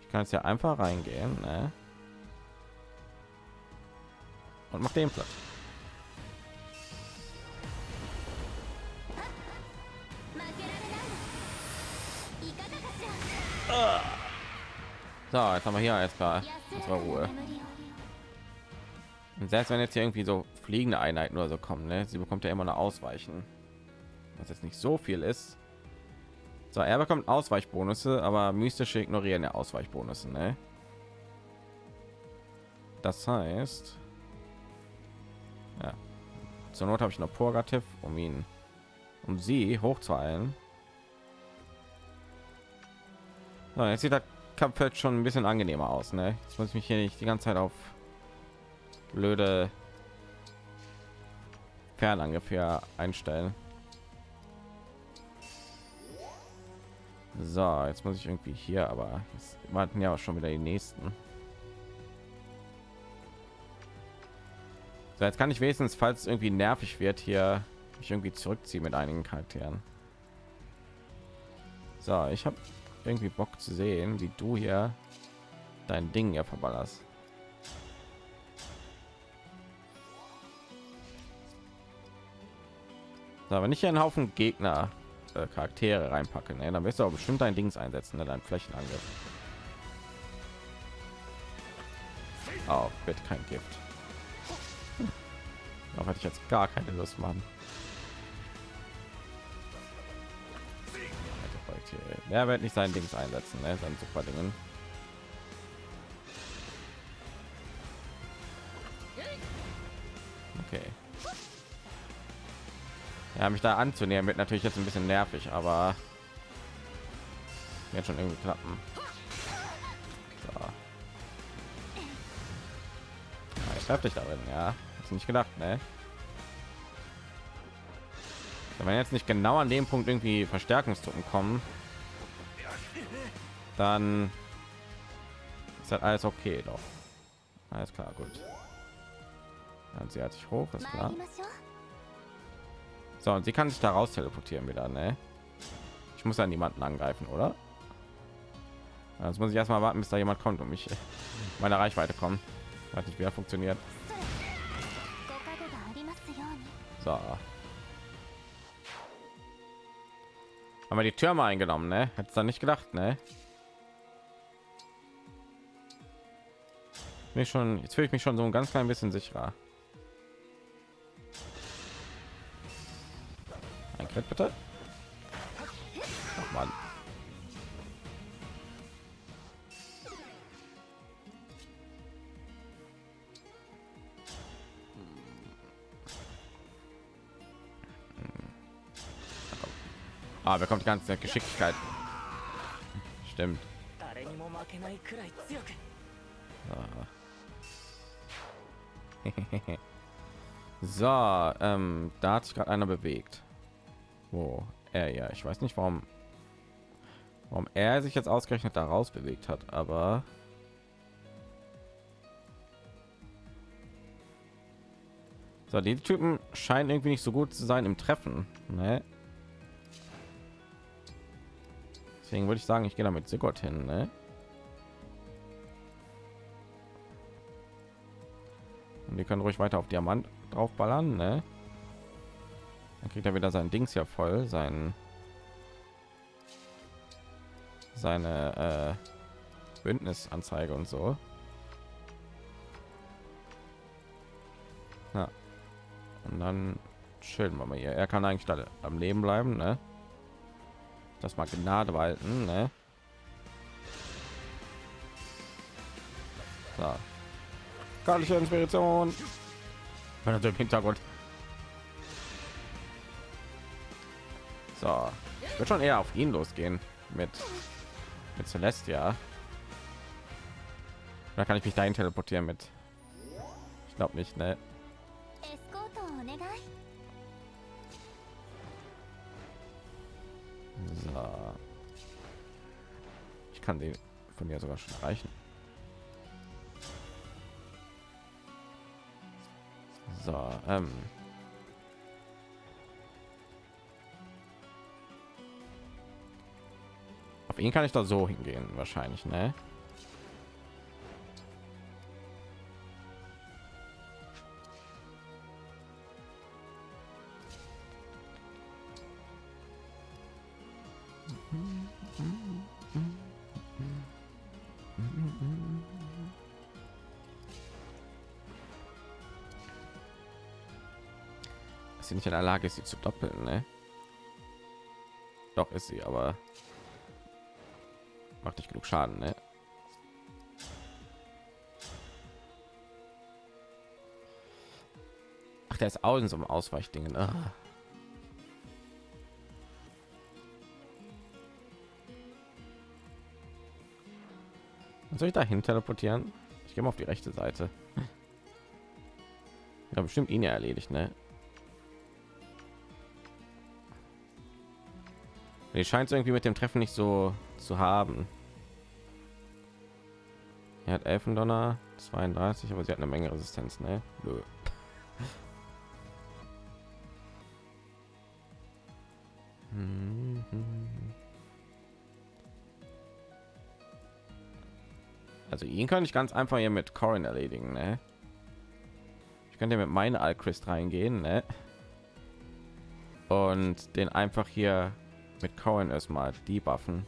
ich kann jetzt ja einfach reingehen, ne? Und mach den Platz. So, jetzt haben wir hier SK. Das war Ruhe. Und selbst wenn jetzt hier irgendwie so fliegende Einheiten oder so kommen, ne? sie bekommt ja immer noch Ausweichen. Was jetzt nicht so viel ist. So, er bekommt Ausweichbonusse, aber mystische ignorieren ja Ausweichbonusse, ne? Das heißt, ja. zur Not habe ich noch Purgativ, um ihn, um sie hoch zu eilen. So, jetzt sieht das Kampffeld schon ein bisschen angenehmer aus, ne? Jetzt muss ich mich hier nicht die ganze Zeit auf blöde Fernangriff einstellen. So, jetzt muss ich irgendwie hier, aber jetzt warten ja auch schon wieder die nächsten. So, jetzt kann ich wenigstens, falls irgendwie nervig wird, hier mich irgendwie zurückziehen mit einigen Charakteren. So, ich habe irgendwie Bock zu sehen, wie du hier dein Ding ja verballerst. Ich hier einen Haufen Gegner äh, Charaktere reinpacken, ne, dann wirst du auch bestimmt dein Dings einsetzen, ne, dein Flächenangriff. Oh, wird kein Gift. Da hatte ich jetzt gar keine Lust, Mann. Er wird nicht sein Dings einsetzen, ne? sein super Dingen. Okay. Ja, mich da anzunähern wird natürlich jetzt ein bisschen nervig, aber wird schon irgendwie klappen. So. Ja, ich treffe dich darin, ja. Hast nicht gedacht, ne? Wenn jetzt nicht genau an dem Punkt irgendwie Verstärkungstruppen kommen, dann ist halt alles okay doch. Alles klar, gut. Dann sie hat sich hoch, ist klar. So, und sie kann sich daraus teleportieren wieder, ne? Ich muss ja niemanden angreifen, oder? Jetzt muss ich erstmal warten, bis da jemand kommt und mich meine Reichweite kommen. Hat nicht wieder funktioniert. So. Haben wir die Türme eingenommen, ne? Hätte dann nicht gedacht, ne? Mich schon, jetzt fühle ich mich schon so ein ganz klein bisschen sicherer. Ein Crit bitte. Ach man. Ah, bekommt die ganze Geschicklichkeit. Stimmt. So, ähm, da hat sich gerade einer bewegt. Wo er ja, ich weiß nicht, warum, warum er sich jetzt ausgerechnet daraus bewegt hat, aber so die Typen scheinen irgendwie nicht so gut zu sein im Treffen. Ne? Deswegen würde ich sagen, ich gehe damit Sigurd hin. Ne? Und die können ruhig weiter auf Diamant draufballern. Ne? Dann kriegt er wieder sein Dings ja voll, sein seine äh, Bündnisanzeige und so. Ja. Und dann chillen wir mal hier. Er kann eigentlich da am Leben bleiben, ne? Das mal Gnade walten, ne? So. Göttliche Inspiration. Im Hintergrund. So. Ich würde schon eher auf ihn losgehen mit mit Celestia. Da kann ich mich dahin teleportieren mit. Ich glaube nicht, ne? So. Ich kann den von mir sogar schon reichen. So, ähm. Auf ihn kann ich da so hingehen, wahrscheinlich, ne? In der Lage ist, sie zu doppeln, ne? Doch ist sie, aber macht nicht genug Schaden, ne? Ach, der ist außen so im Ausweichdingen. Ah. soll ich dahin teleportieren? Ich gehe mal auf die rechte Seite. Ja, bestimmt ihn ja erledigt, ne? Die scheint irgendwie mit dem Treffen nicht so zu haben. Er hat Elfendonner 32, aber sie hat eine Menge Resistenz, ne? Nö. Also ihn kann ich ganz einfach hier mit Corin erledigen, ne? Ich könnte mit meinen Alchrist reingehen, ne? Und den einfach hier mit Corin erstmal die.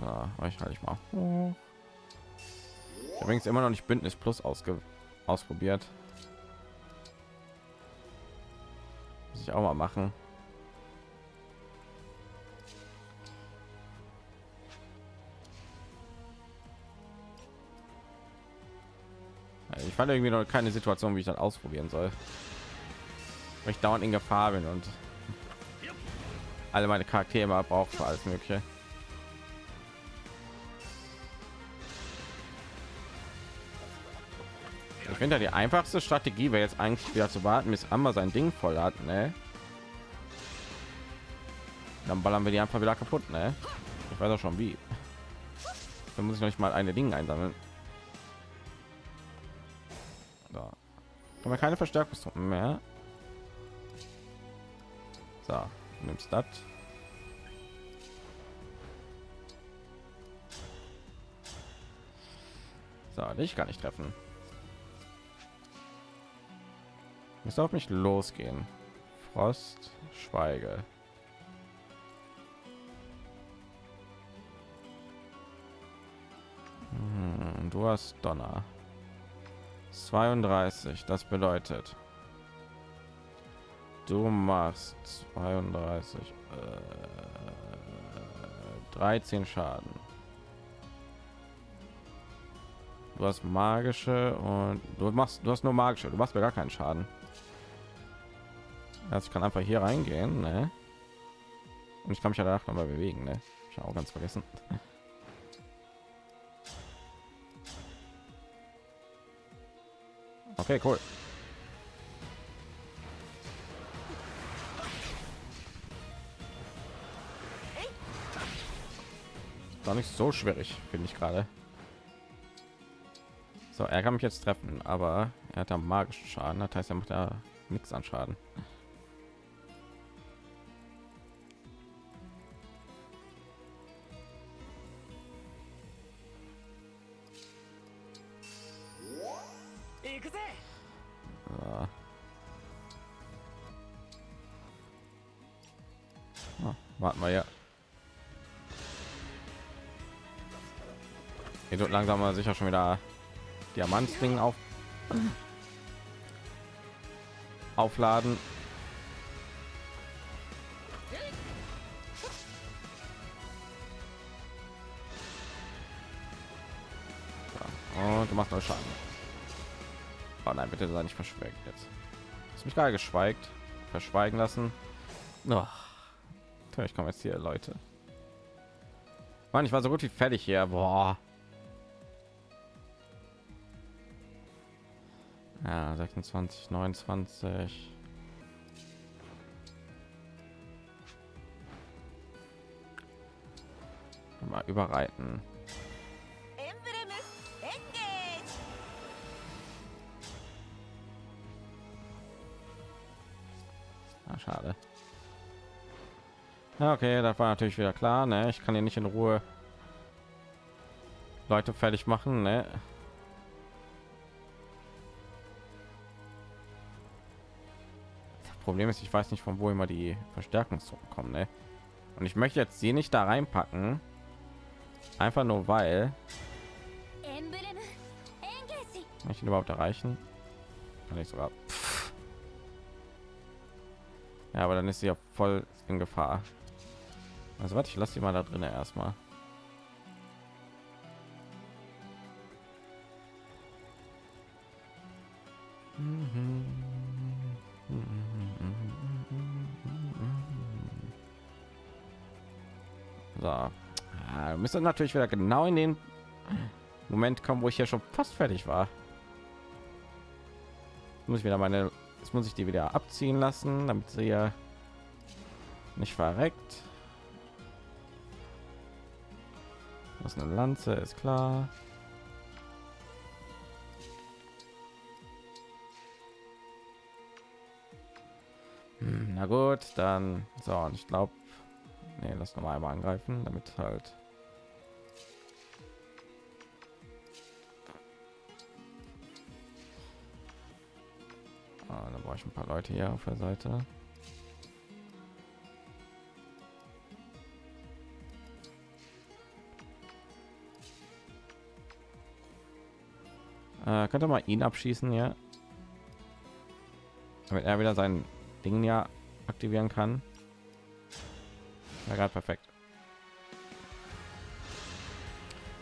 Ja, ich halte ich mal. Übrigens immer noch nicht Bündnis Plus ausge ausprobiert. Muss ich auch mal machen. Ich fand irgendwie noch keine Situation, wie ich das ausprobieren soll. Weil ich dauernd in Gefahr bin und alle meine Charaktere braucht für alles Mögliche. Ich finde die einfachste Strategie wäre jetzt eigentlich wieder zu warten, bis Amber sein Ding voll hat, ne? Dann ballern wir die einfach wieder kaputt, ne? Ich weiß auch schon wie. Dann muss ich noch nicht mal eine Ding einsammeln. Wir keine Verstärkungstruppen mehr. So, nimmst das. So, dich gar nicht treffen. Muss auf mich losgehen. Frost, Schweige. Hm, du hast Donner. 32, das bedeutet du machst 32 äh, 13 Schaden. Du hast magische und du machst du hast nur magische, du machst mir gar keinen Schaden. Also ich kann einfach hier reingehen, ne? Und ich kann mich ja danach noch mal bewegen, ne? Ich habe auch ganz vergessen. Okay, cool. War nicht so schwierig, finde ich gerade. So, er kann mich jetzt treffen, aber er hat am magischen Schaden. Das heißt, er macht ja nichts an Schaden. Langsam mal sicher schon wieder Diamantring auf aufladen. Und du machst noch Schaden. Oh nein, bitte sei nicht verschweigt jetzt. Hast mich gerade geschweigt, verschweigen lassen. Oh. Ich komme jetzt hier, Leute. Mann, ich war so gut wie fertig hier. Boah. Ja, 26, 29. Mal überreiten. Ah, schade. Ja, okay, das war natürlich wieder klar. Ne? Ich kann hier nicht in Ruhe Leute fertig machen. Ne? Problem ist, ich weiß nicht von wo immer die Verstärkungstruppen kommen. Ne? Und ich möchte jetzt sie nicht da reinpacken, einfach nur weil ich ihn überhaupt erreichen kann ich sogar. Pff. Ja, aber dann ist sie ja voll in Gefahr. Also warte, ich lasse sie mal da drin erstmal. So. Ja, müsste natürlich wieder genau in den Moment kommen, wo ich ja schon fast fertig war. Muss ich wieder meine, jetzt muss ich die wieder abziehen lassen, damit sie ja nicht verreckt. Was eine Lanze ist klar. Na gut, dann so. Und ich glaube, nee, lass noch mal einmal angreifen, damit halt. Ah, da brauche ich ein paar Leute hier auf der Seite. Äh, könnte mal ihn abschießen, ja. Damit er wieder sein Ding ja aktivieren kann. Ja, gerade perfekt.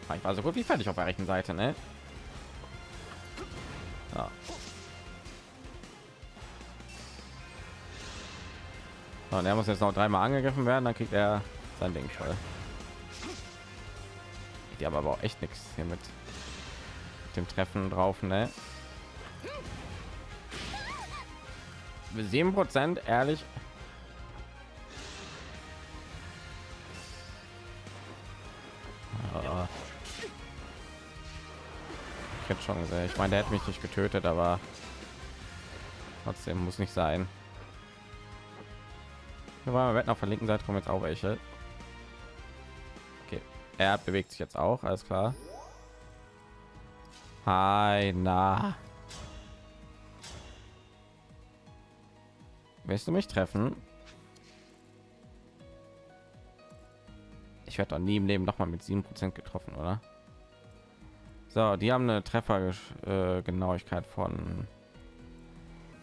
Ah, Ich war so gut wie fertig auf der rechten Seite, ne? Ja. Und er muss jetzt noch dreimal angegriffen werden, dann kriegt er sein Ding voll. Die haben aber auch echt nichts hier mit dem Treffen drauf, ne? Sieben Prozent, ehrlich. Schon gesehen. Ich meine, der hat mich nicht getötet, aber trotzdem muss nicht sein. Wir wetten auf der linken Seite kommen jetzt auch welche. Okay, er bewegt sich jetzt auch, alles klar. Hi, na. Willst du mich treffen? Ich werde doch nie im Leben noch mal mit 7% getroffen, oder? So, die haben eine Treffergenauigkeit von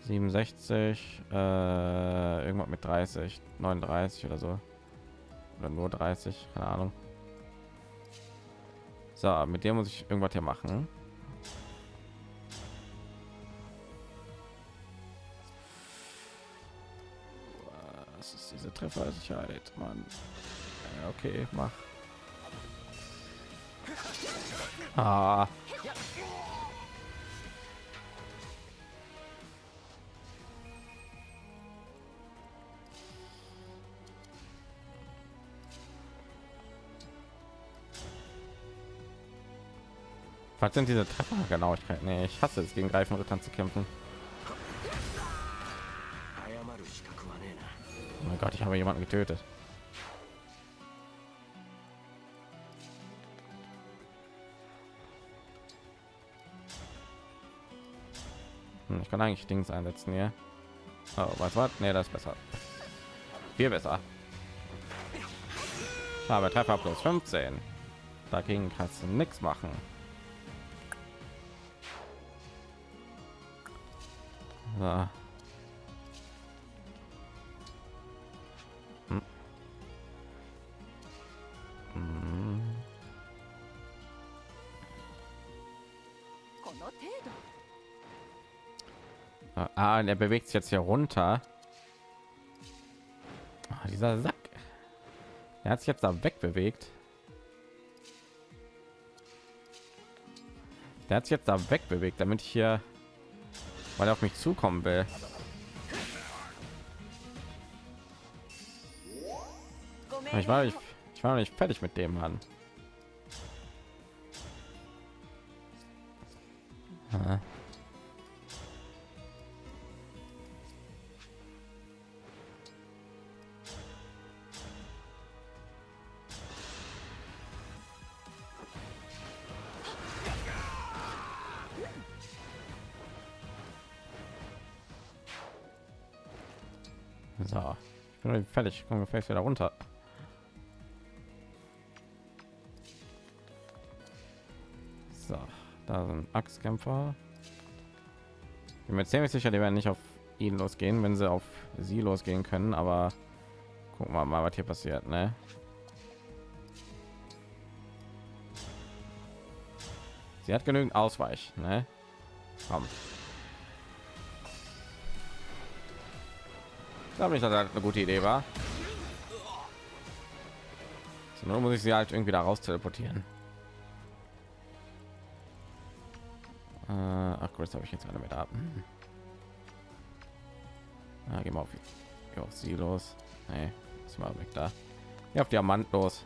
67, äh, irgendwas mit 30, 39 oder so. Oder nur 30, keine Ahnung. So, mit dem muss ich irgendwas hier machen. Was ist diese Treffersicherheit, Mann? Ja, okay, mach. Ah. Was sind diese Treffergenauigkeit? Nee, ich hasse es, gegen Greifenrittern zu kämpfen. Oh mein Gott, ich habe jemanden getötet. Ich kann eigentlich Dings einsetzen hier. Oh, was war? Nee, das ist besser. Viel besser. Aber Treffer plus 15. Dagegen kannst du nichts machen. So. Ah, und er bewegt sich jetzt hier runter. Ah, dieser Sack. Er hat sich jetzt da wegbewegt. Der hat sich jetzt da wegbewegt, damit ich hier, weil er auf mich zukommen will. Ich war, nicht, ich war noch nicht fertig mit dem Mann. Fertig. Kommen wir vielleicht wieder runter. So, da sind Axtkämpfer. Ich bin mir ziemlich sicher, die werden nicht auf ihn losgehen, wenn sie auf sie losgehen können. Aber gucken wir mal, was hier passiert, ne? Sie hat genügend Ausweich, ne? Komm. Glaube nicht, dass das eine gute Idee war. Nur muss ich sie halt irgendwie da raus teleportieren. Äh, ach gut, habe ich jetzt alle mit ab. Ja, gehen wir auf, geh auf sie los. Nee, ist mal weg da. Ja, auf Diamant los.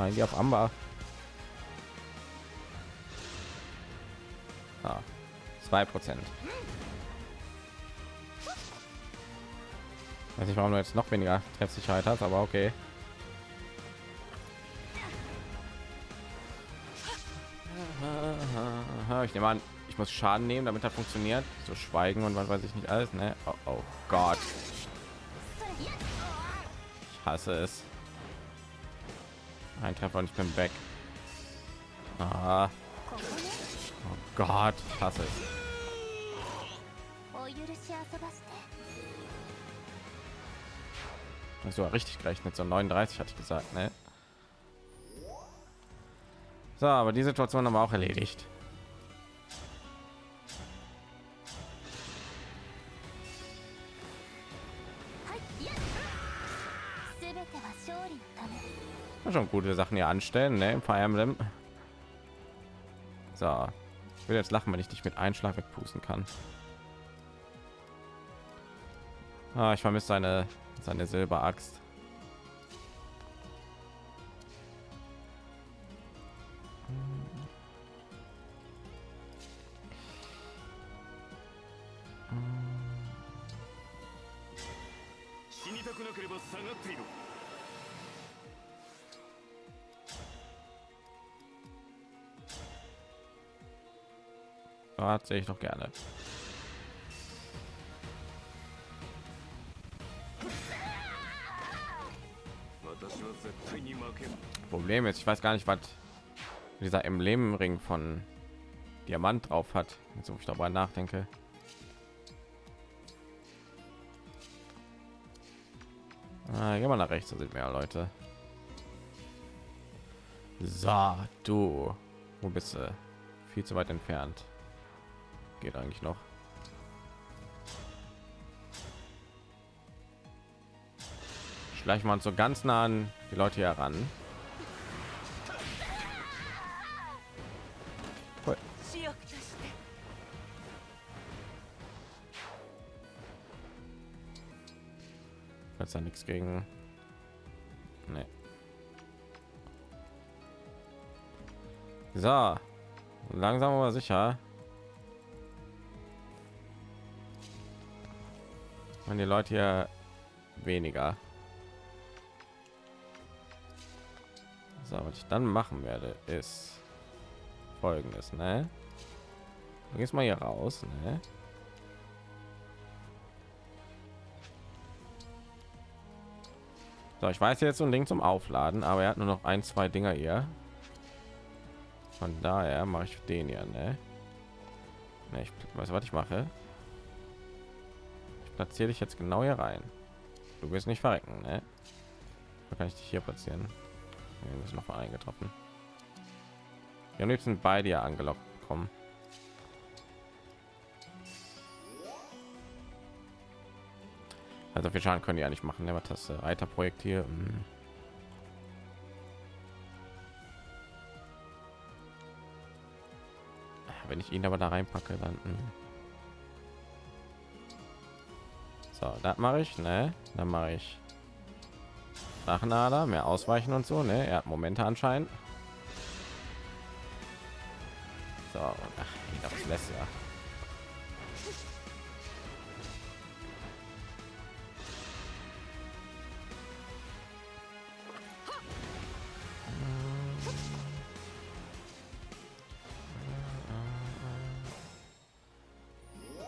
Nein, die auf Amber. Ah, zwei Prozent. Weiß nicht, warum du jetzt noch weniger Treffsicherheit hast, aber okay. Ich nehme an, ich muss Schaden nehmen, damit er funktioniert. So schweigen und was weiß ich nicht alles. Ne? Oh, oh Gott. Ich hasse es. Ein Treffer und ich bin weg. Ah. Oh Gott, hasse es. Das war richtig gerechnet, so 39 hatte ich gesagt, ne? So, aber die Situation haben wir auch erledigt. Halt, schon gute Sachen hier anstellen, ne? Im Fire Emblem. So. Ich will jetzt lachen, wenn ich dich mit Einschlag wegpusten kann. Ah, ich vermisse seine seine Silberaxt. Sehe ich doch gerne. Problem ist, ich weiß gar nicht, was dieser Emblemring von Diamant drauf hat, jetzt wo ich darüber nachdenke. Ah, geh mal nach rechts, da sind mehr Leute. So, du, wo bist du? Viel zu weit entfernt. Geht eigentlich noch. Schleichen wir uns so ganz nah an die Leute hier ran. Da nichts gegen. Nee. So, langsam aber sicher Und die Leute hier weniger. So, was ich dann machen werde, ist folgendes, ne? Gehst mal hier raus, ne? So, ich weiß jetzt so ein Ding zum Aufladen, aber er hat nur noch ein, zwei Dinger hier. Von daher mache ich den ja, ne? ne ich weiß, was ich mache. Platziere dich jetzt genau hier rein. Du wirst nicht verrecken, ne? Da kann ich dich hier platzieren. Wir müssen noch mal eingetroffen. Wir am liebsten beide ja angelockt kommen. Also viel Schaden können die ja nicht machen. Ne? Was das äh, Reiterprojekt hier? Hm. Wenn ich ihn aber da reinpacke, dann. Hm. So, das mache ich, ne? Dann mache ich Drachenader, mehr ausweichen und so, ne? Er hat Momente anscheinend. So, ach, das lässt ja.